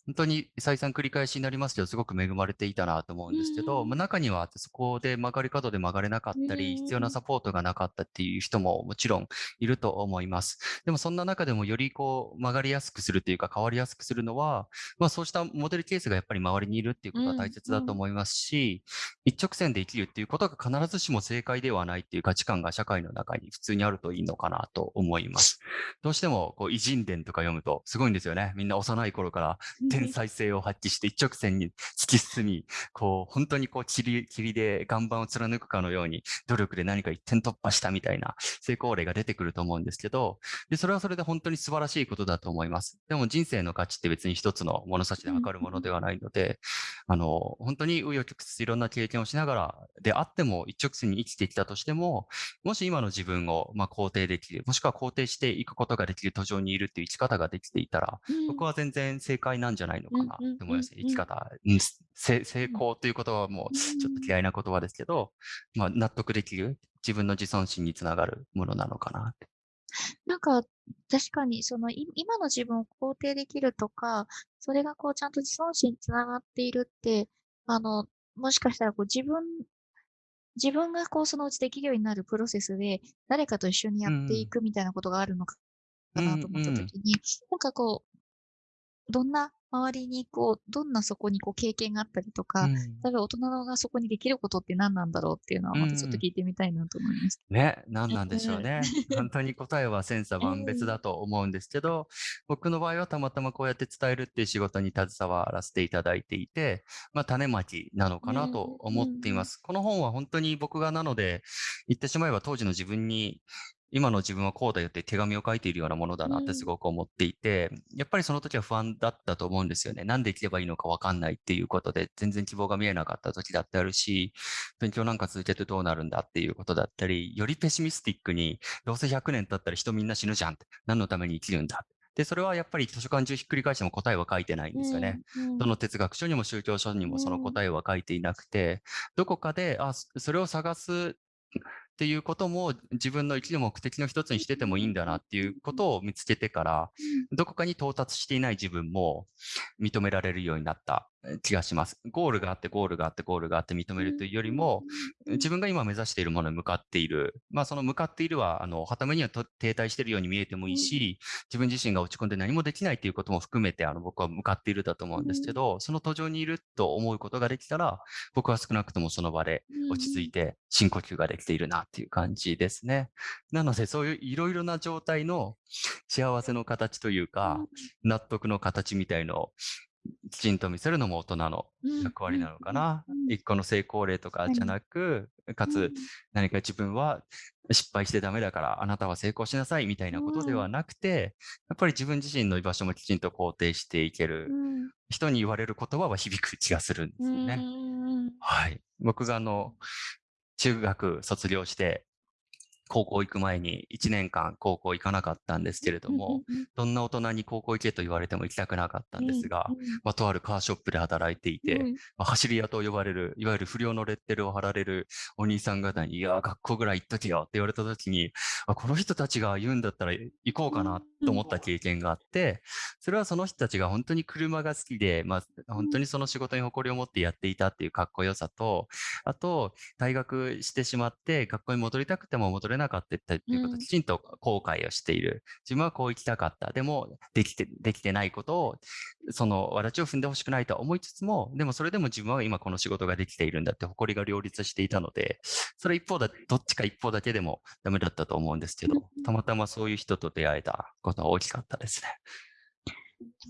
S2: 本当に再三繰り返しになりますけど、すごく恵まれていたなと思うんですけど、
S3: うん
S2: まあ、中にはそこで曲がり角で曲がれなかったり、必要なサポートがなかったっていう人ももちろんいると思います。でもそんな中でもよりこう曲がりやすくするというか変わりやすくするのは、まあそうしたモデルケースがやっぱり周りにいるっていうことは大切だと思いますし、一直線で生きるっていうことが必ずしも正解ではないっていう価値観が社会の中に普通にあるといいのかなと思います。どうしてもこう偉人伝とか読むとすごいんですよね。みんな幼い頃から天才性を発揮して一直線に突き進み、こう、本当にこう、霧、霧で岩盤を貫くかのように、努力で何か一点突破したみたいな成功例が出てくると思うんですけど、で、それはそれで本当に素晴らしいことだと思います。でも人生の価値って別に一つの物差しで測るものではないので、あの、本当に紆余曲折いろんな経験をしながらであっても一直線に生きてきたとしても、もし今の自分をまあ肯定できる、もしくは肯定していくことができる途上にいるっていう生き方ができていたら、僕は全然正解なんじゃないのかなって思います生き方、成功という言葉はもうちょっと嫌いな言葉ですけど、まあ納得できる、自分の自尊心につながるものなのかなって。
S3: なんか、確かに、その、い今の自分を肯定できるとか、それがこう、ちゃんと自尊心につながっているって、あの、もしかしたらこう、自分自分がこうそのうちできるようになるプロセスで、誰かと一緒にやっていくみたいなことがあるのかかなと思った時に、なんかこう、どんな周りにこう、どんなそこにこう経験があったりとか、
S2: うん
S3: 例えば大人がそこにできることって何なんだろうっていうのはまたちょっと聞いてみたいなと思いました。
S2: ね、何なんでしょうね。本当に答えは千差万別だと思うんですけど、僕の場合はたまたまこうやって伝えるっていう仕事に携わらせていただいていて、まあ種まきなのかなと思っています。この本は本当に僕がなので、言ってしまえば当時の自分に今の自分はこうだよって手紙を書いているようなものだなってすごく思っていて、やっぱりその時は不安だったと思うんですよね。なんで生きればいいのかわかんないっていうことで、全然希望が見えなかった時だってあるし、勉強なんか続けてどうなるんだっていうことだったり、よりペシミスティックに、どうせ100年経ったら人みんな死ぬじゃんって、何のために生きるんだで、それはやっぱり図書館中ひっくり返しても答えは書いてないんですよね。
S3: うん
S2: どの哲学書にも宗教書にもその答えは書いていなくて、どこかで、あ、そそれを探すっていうことも自分の生きる目的の一つにしててもいいんだなっていうことを見つけてから、どこかに到達していない自分も認められるようになった。気がします。ゴールがあって、ゴールがあって、ゴールがあって認めるというよりも、自分が今目指しているものに向かっている。まあ、その向かっているは、あの、はためにはと停滞しているように見えてもいいし、自分自身が落ち込んで何もできないということも含めて、あの、僕は向かっているだと思うんですけど、その途上にいると思うことができたら、僕は少なくともその場で落ち着いて深呼吸ができているなっていう感じですね。なので、そういういろいろな状態の幸せの形というか、納得の形みたいのをきちんと見せるのも大人の役割なのかな。一個の成功例とかじゃなく、かつ何か自分は失敗してダメだからあなたは成功しなさいみたいなことではなくて、やっぱり自分自身の居場所もきちんと肯定していける。人に言われる言葉は響く気がするんですよね。はい。僕があの、中学卒業して、高校行く前に1年間高校行かなかったんですけれども、どんな大人に高校行けと言われても行きたくなかったんですが、まあ、とあるカーショップで働いていて、まあ、走り屋と呼ばれる、いわゆる不良のレッテルを貼られるお兄さん方に、いやー、学校ぐらい行っとけよって言われた時に、あ、この人たちが言うんだったら行こうかなと思った経験があって、それはその人たちが本当に車が好きで、まあ、本当にその仕事に誇りを持ってやっていたっていうかっこよさと、あと、退学してしまって、学校に戻りたくても戻れなかったっていうことをきちんと後悔をしている。自分はこう行きたかった。でも、できて、できてないことを、その、わらちを踏んでほしくないとは思いつつも、でもそれでも自分は今この仕事ができているんだって誇りが両立していたので、それ一方だ、どっちか一方だけでもダメだったと思うんですけど、たまたまそういう人と出会えたことは大きかったですね。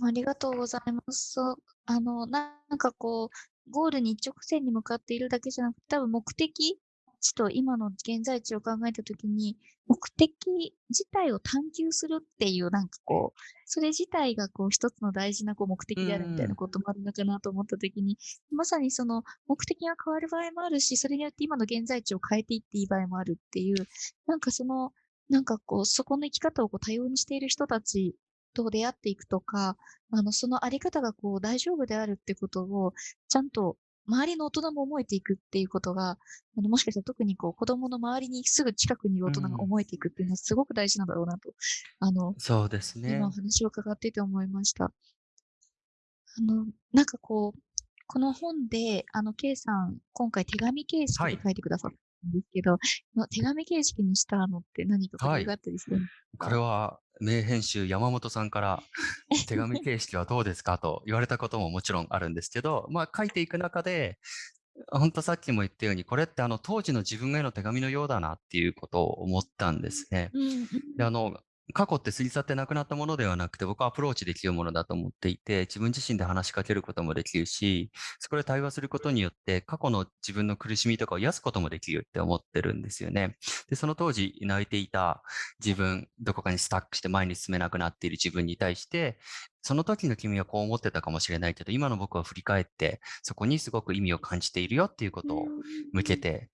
S3: ありがとうございます。そう、あの、なんかこう、ゴールに一直線に向かっているだけじゃなくて、多分目的地と今の現在地を考えたときに、目的自体を探求するっていう、なんかこう、それ自体がこう一つの大事なこう目的であるみたいなこともあるのかなと思ったときに、まさにその目的が変わる場合もあるし、それによって今の現在地を変えていっていい場合もあるっていう、なんかその、なんかこう、そこの生き方をこう多様にしている人たちと出会っていくとか、あの、そのあり方がこう大丈夫であるってことを、ちゃんと周りの大人も思えていくっていうことが、あの、もしかしたら特にこう子供の周りにすぐ近くにいる大人が思えていくっていうのはすごく大事なんだろうなと、あの、
S2: そうですね。
S3: 今お話を伺っていて思いました。あの、なんかこう、この本で、あの、K さん、今回手紙形式
S2: はい
S3: で書いてくださったんですけど、の手紙形式にしたのって何か工夫があったりするんですか？
S2: これは名編集山本さんから手紙形式はどうですか？と言われたことももちろんあるんですけど、まあ書いていく中で、本当さっきも言ったように、これってあの当時の自分への手紙のようだなっていうことを思ったんですね。で、あの、過去って過ぎ去ってなくなったものではなくて、僕はアプローチできるものだと思っていて、自分自身で話しかけることもできるし、そこで対話することによって、過去の自分の苦しみとかを癒すこともできるって思ってるんですよね。で、その当時泣いていた自分、どこかにスタックして前に進めなくなっている自分に対して、その時の君はこう思ってたかもしれないけど、今の僕は振り返って、そこにすごく意味を感じているよっていうことを向けて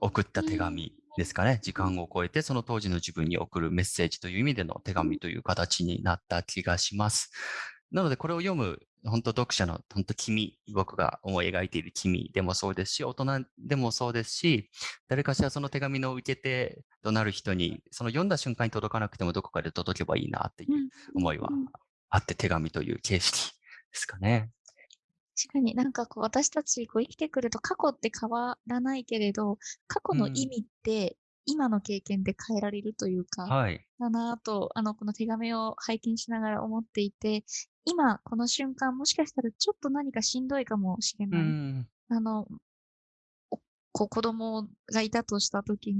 S2: 送った手紙ですかね。時間を超えてその当時の自分に送るメッセージという意味での手紙という形になった気がします。なのでこれを読む本当読者の本当君、僕が思い描いている君でもそうですし、大人でもそうですし、誰かしらその手紙の受け手となる人に、その読んだ瞬間に届かなくてもどこかで届けばいいなっていう思いはあって手紙という形式ですかね。
S3: 確かになんかこう私たちこう生きてくると過去って変わらないけれど、過去
S2: うん。
S3: の意味って今の経験で変えられるというか、
S2: はい。
S3: だなぁと、あの、この手紙を拝見しながら思っていて、今この瞬間もしかしたらちょっと何かしんどいかもしれ
S2: う
S3: ない。
S2: ん。
S3: あの、おこう子供がいたとした時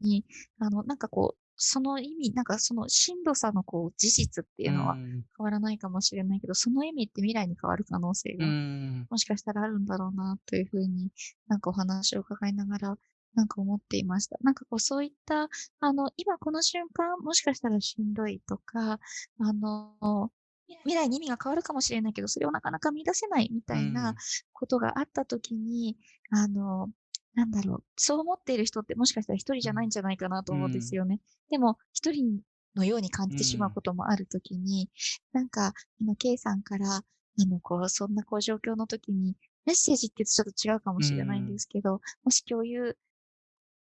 S3: に、あの、なんかこう、その意味、なんかそのしんどさのこう事実っていううのは
S2: ん。
S3: 変わらないかもしれないけど、その意味って未来に変わる可能性
S2: う
S3: が
S2: ん。
S3: もしかしたらあるんだろうなというふうに、なんかお話を伺いながら、なんか思っていました。なんかこうそういった、あの、今この瞬間、もしかしたらしんどいとか、あの、み未来に意味が変わるかもしれないけど、それをなかなか見出せないみ
S2: う。
S3: たいなんことがあったときに、あの、なんだろう、そう思っている人ってもしかしたら一人じゃないんじゃないかなと思うんですよね。でも、一人のように感じてしまうこともあるときに、なんか、あの、K さんから、あの、こう、そんなこう状況の時に、メッセージってちょっと違うかもしれないんですけど、もし共有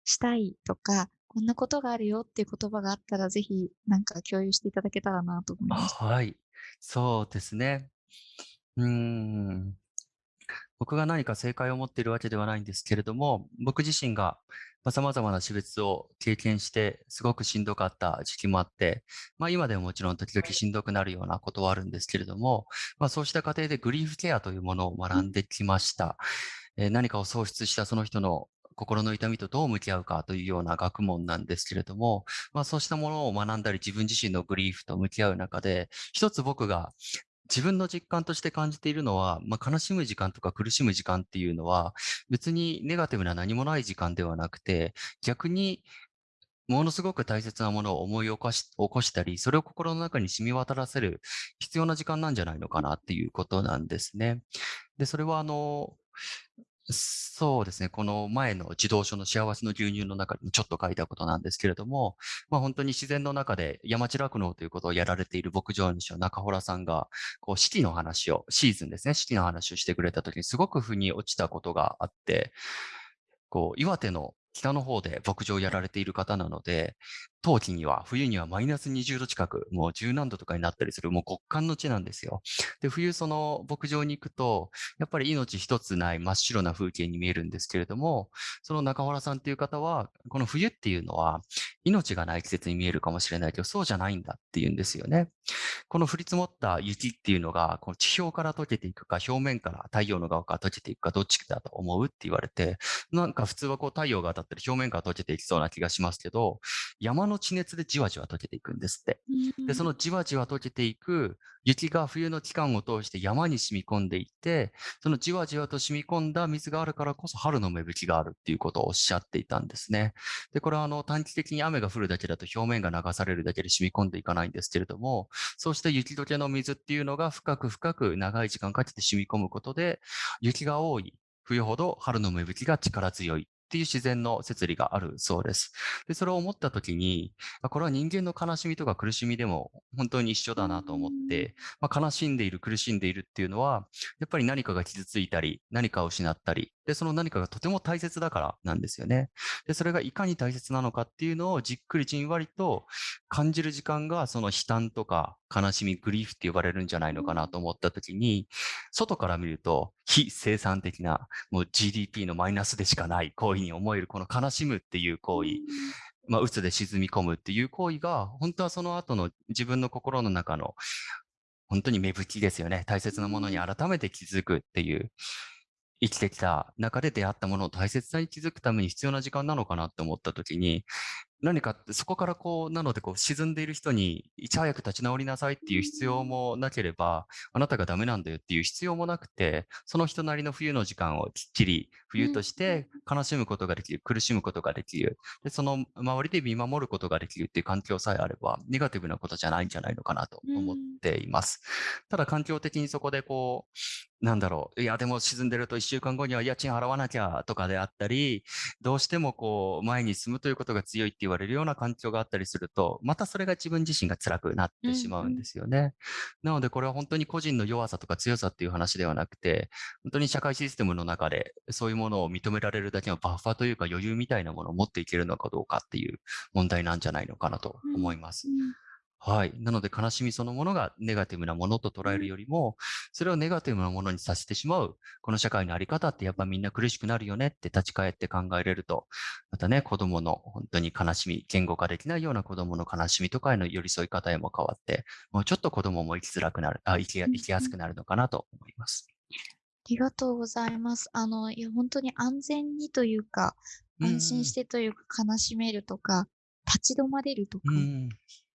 S3: したいとか、こんなことがあるよっていう言葉があったら、ぜひなんか共有していただけたらなと思いました。
S2: はい。そうですね。うーん。僕が何か正解を持っているわけではないんですけれども、僕自身がまあ様々な死別を経験して、すごくしんどかった時期もあって、まあ今でももちろん時々しんどくなるようなことはあるんですけれども、まあそうした過程でグリーフケアというものを学んできました。えー何かを喪失したその人の心の痛みとどう向き合うかというような学問なんですけれども、まあそうしたものを学んだり自分自身のグリーフと向き合う中で、一つ僕が自分の実感として感じているのは、まあ、悲しむ時間とか苦しむ時間っていうのは、別にネガティブな何もない時間ではなくて、逆にものすごく大切なものを思い起こし起こしたり、それを心の中に染み渡らせる必要な時間なんじゃないのかなっていうことなんですね。で、それはあの、そうですね。この前の児童書の幸せの牛乳の中にちょっと書いたことなんですけれども、まあ本当に自然の中で山地酪農ということをやられている牧場主の中洞さんが、こう四季の話を、シーズンですね、四季の話をしてくれたときにすごく腑に落ちたことがあって、こう、岩手の北の方で牧場をやられている方なので、冬季には、冬にはマイナス20度近く、もう十何度とかになったりする、もう極寒の地なんですよ。で、冬その牧場に行くと、やっぱり命一つない真っ白な風景に見えるんですけれども、その中原さんっていう方は、この冬っていうのは、命がない季節に見えるかもしれないけど、そうじゃないんだっていうんですよね。この降り積もった雪っていうのが、この地表から溶けていくか、表面から太陽の側から溶けていくか、どっちだと思うって言われて、なんか普通はこう太陽が当たったり表面から溶けていきそうな気がしますけど、山の地熱でじわじわ溶けていくんですって。で、そのじわじわ溶けていく雪が冬の期間を通して山に染み込んでいって、そのじわじわと染み込んだ水があるからこそ春の芽吹きがあるっていうことをおっしゃっていたんですね。で、これはあの短期的に雨が降るだけだと表面が流されるだけで染み込んでいかないんですけれども、そうした雪解けの水っていうのが深く深く長い時間かけて染み込むことで、雪が多い冬ほど春の芽吹きが力強いっていう自然の摂理があるそうです。で、それを思ったときに、あこれは人間の悲しみとか苦しみでも本当に一緒だなと思って、まあ、悲しんでいる、苦しんでいるっていうのは、やっぱり何かが傷ついたり、何かを失ったり、で、その何かがとても大切だからなんですよね。で、それがいかに大切なのかっていうのをじっくりじんわりと感じる時間が、その悲嘆とか悲しみ、グリーフって呼ばれるんじゃないのかなと思ったときに、外から見ると非生産的な、もう GDP のマイナスでしかない行為に思える、この悲しむっていう行為、まあ、鬱で沈み込むっていう行為が、本当はその後の自分の心の中の、本当に芽吹きですよね。大切なものに改めて気づくっていう、生きてきた中で出会ったものを大切さに気づくために必要な時間なのかなって思った時に、何かそこからこう、なのでこう沈んでいる人にいち早く立ち直りなさいっていう必要もなければ、あなたがダメなんだよっていう必要もなくて、その人なりの冬の時間をきっちり冬として悲しむことができる、苦しむことができる。で、その周りで見守ることができるっていう環境さえあれば、ネガティブなことじゃないんじゃないのかなと思っています。ただ環境的にそこでこう、なんだろう、いや、でも沈んでると1週間後には家賃払わなきゃとかであったり、どうしてもこう、前に進むということが強いって言われるような環境があったりすると、またそれが自分自身が辛くなってしまうんですよね。なので、これは本当に個人の弱さとか強さっていう話ではなくて、本当に社会システムの中でそういうものを認められるだけのバッファというか余裕みたいなものを持っていけるのかどうかっていう問題なんじゃないのかなと思います。はい。なので悲しみそのものがネガティブなものと捉えるよりも、それをネガティブなものにさせてしまう、この社会のあり方ってやっぱみんな苦しくなるよねって立ち返って考えれると、またね、子供の本当に悲しみ、言語化できないような子供の悲しみとかへの寄り添い方へも変わって、もうちょっと子供も生きづらくなる、あ生き生きやすくなるのかなと思います。
S3: ありがとうございます。あの、いや、本当に安全にというか、安心してというか、悲しめるとか、立ち止まれるとか。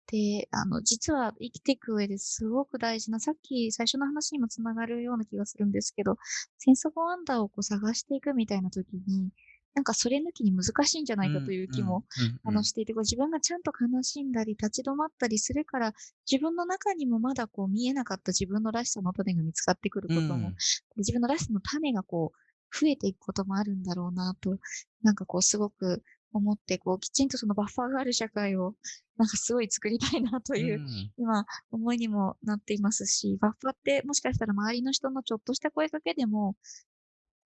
S3: で、あの、実は生きていく上ですごく大事な、さっき最初の話にもつながるような気がするんですけど、センス・オブ・ワンダーをこう探していくみたいな時に、なんかそれ抜きに難しいんじゃないかという気も、あの、していて、こう自分がちゃんと悲しんだり、立ち止まったりするから、自分の中にもまだこう見えなかった自分のらしさの種が見つかってくることも、自分のらしさの種がこう、増えていくこともあるんだろうなと、なんかこうすごく思って、こうきちんとそのバッファーがある社会を、なんかすごい作りたいなという、
S2: ん
S3: 今、思いにもなっていますし、バッファーってもしかしたら周りの人のちょっとした声かけでも、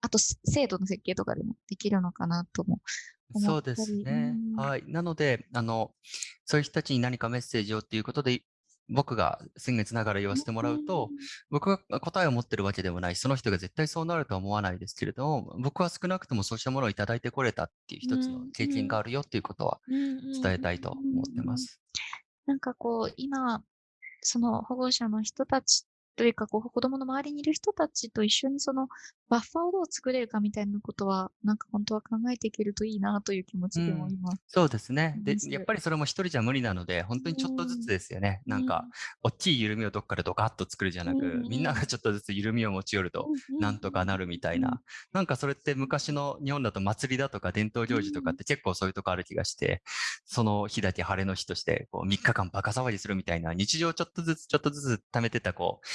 S3: あとす制度の設計とかでもできるのかなとも思
S2: そうですね。
S3: うん
S2: はい。なので、あの、そういう人たちに何かメッセージをっていうことで、僕が先月ながら言わせてもらうと、、僕が答えを持ってるわけでもないし、その人が絶対そうなるとは思わないですけれども、僕は少なくともそうしたものをいただいてこれたっていう一つの経験があるよっていうことは伝
S3: 伝
S2: えたいと思ってま。す。
S3: なんかこう、今、その保護者の人たちというか、こう、子供の周りにいる人たちと一緒にそのバッファーをどう作れるかみたいなことは、なんか本当は考えていけるといいなという気持ちでも
S2: うん
S3: 今。
S2: そうですね。でやっぱりそれも一人じゃ無理なので、本当にちょっとずつですよね。なんか、大きい緩みをどっかでドカッと作るじゃなく、
S3: うん
S2: みんながちょっとずつ緩みを持ち寄ると、なんとかなるみたいな。なんかそれって昔の日本だと祭りだとか伝統行事とかって結構そういうとこある気がして、その日だけ晴れの日としてこう3日間バカ騒ぎするみたいな日常をちょっとずつちょっとずつ貯めてたこう、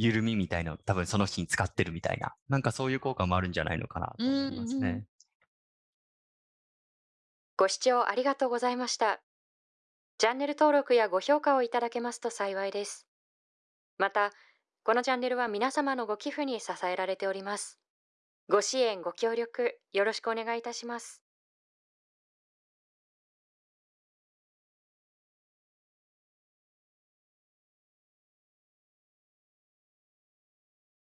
S2: 緩みみたいな多分その日に使ってるみたいな。なんかそういう効果もあるんじゃないのかなと思います
S3: うんうん
S2: ね。
S4: ご視聴ありがとうございました。チャンネル登録やご評価をいただけますと幸いです。また、このチャンネルは皆様のご寄付に支えられております。ご支援、ご協力、よろしくお願いいたします。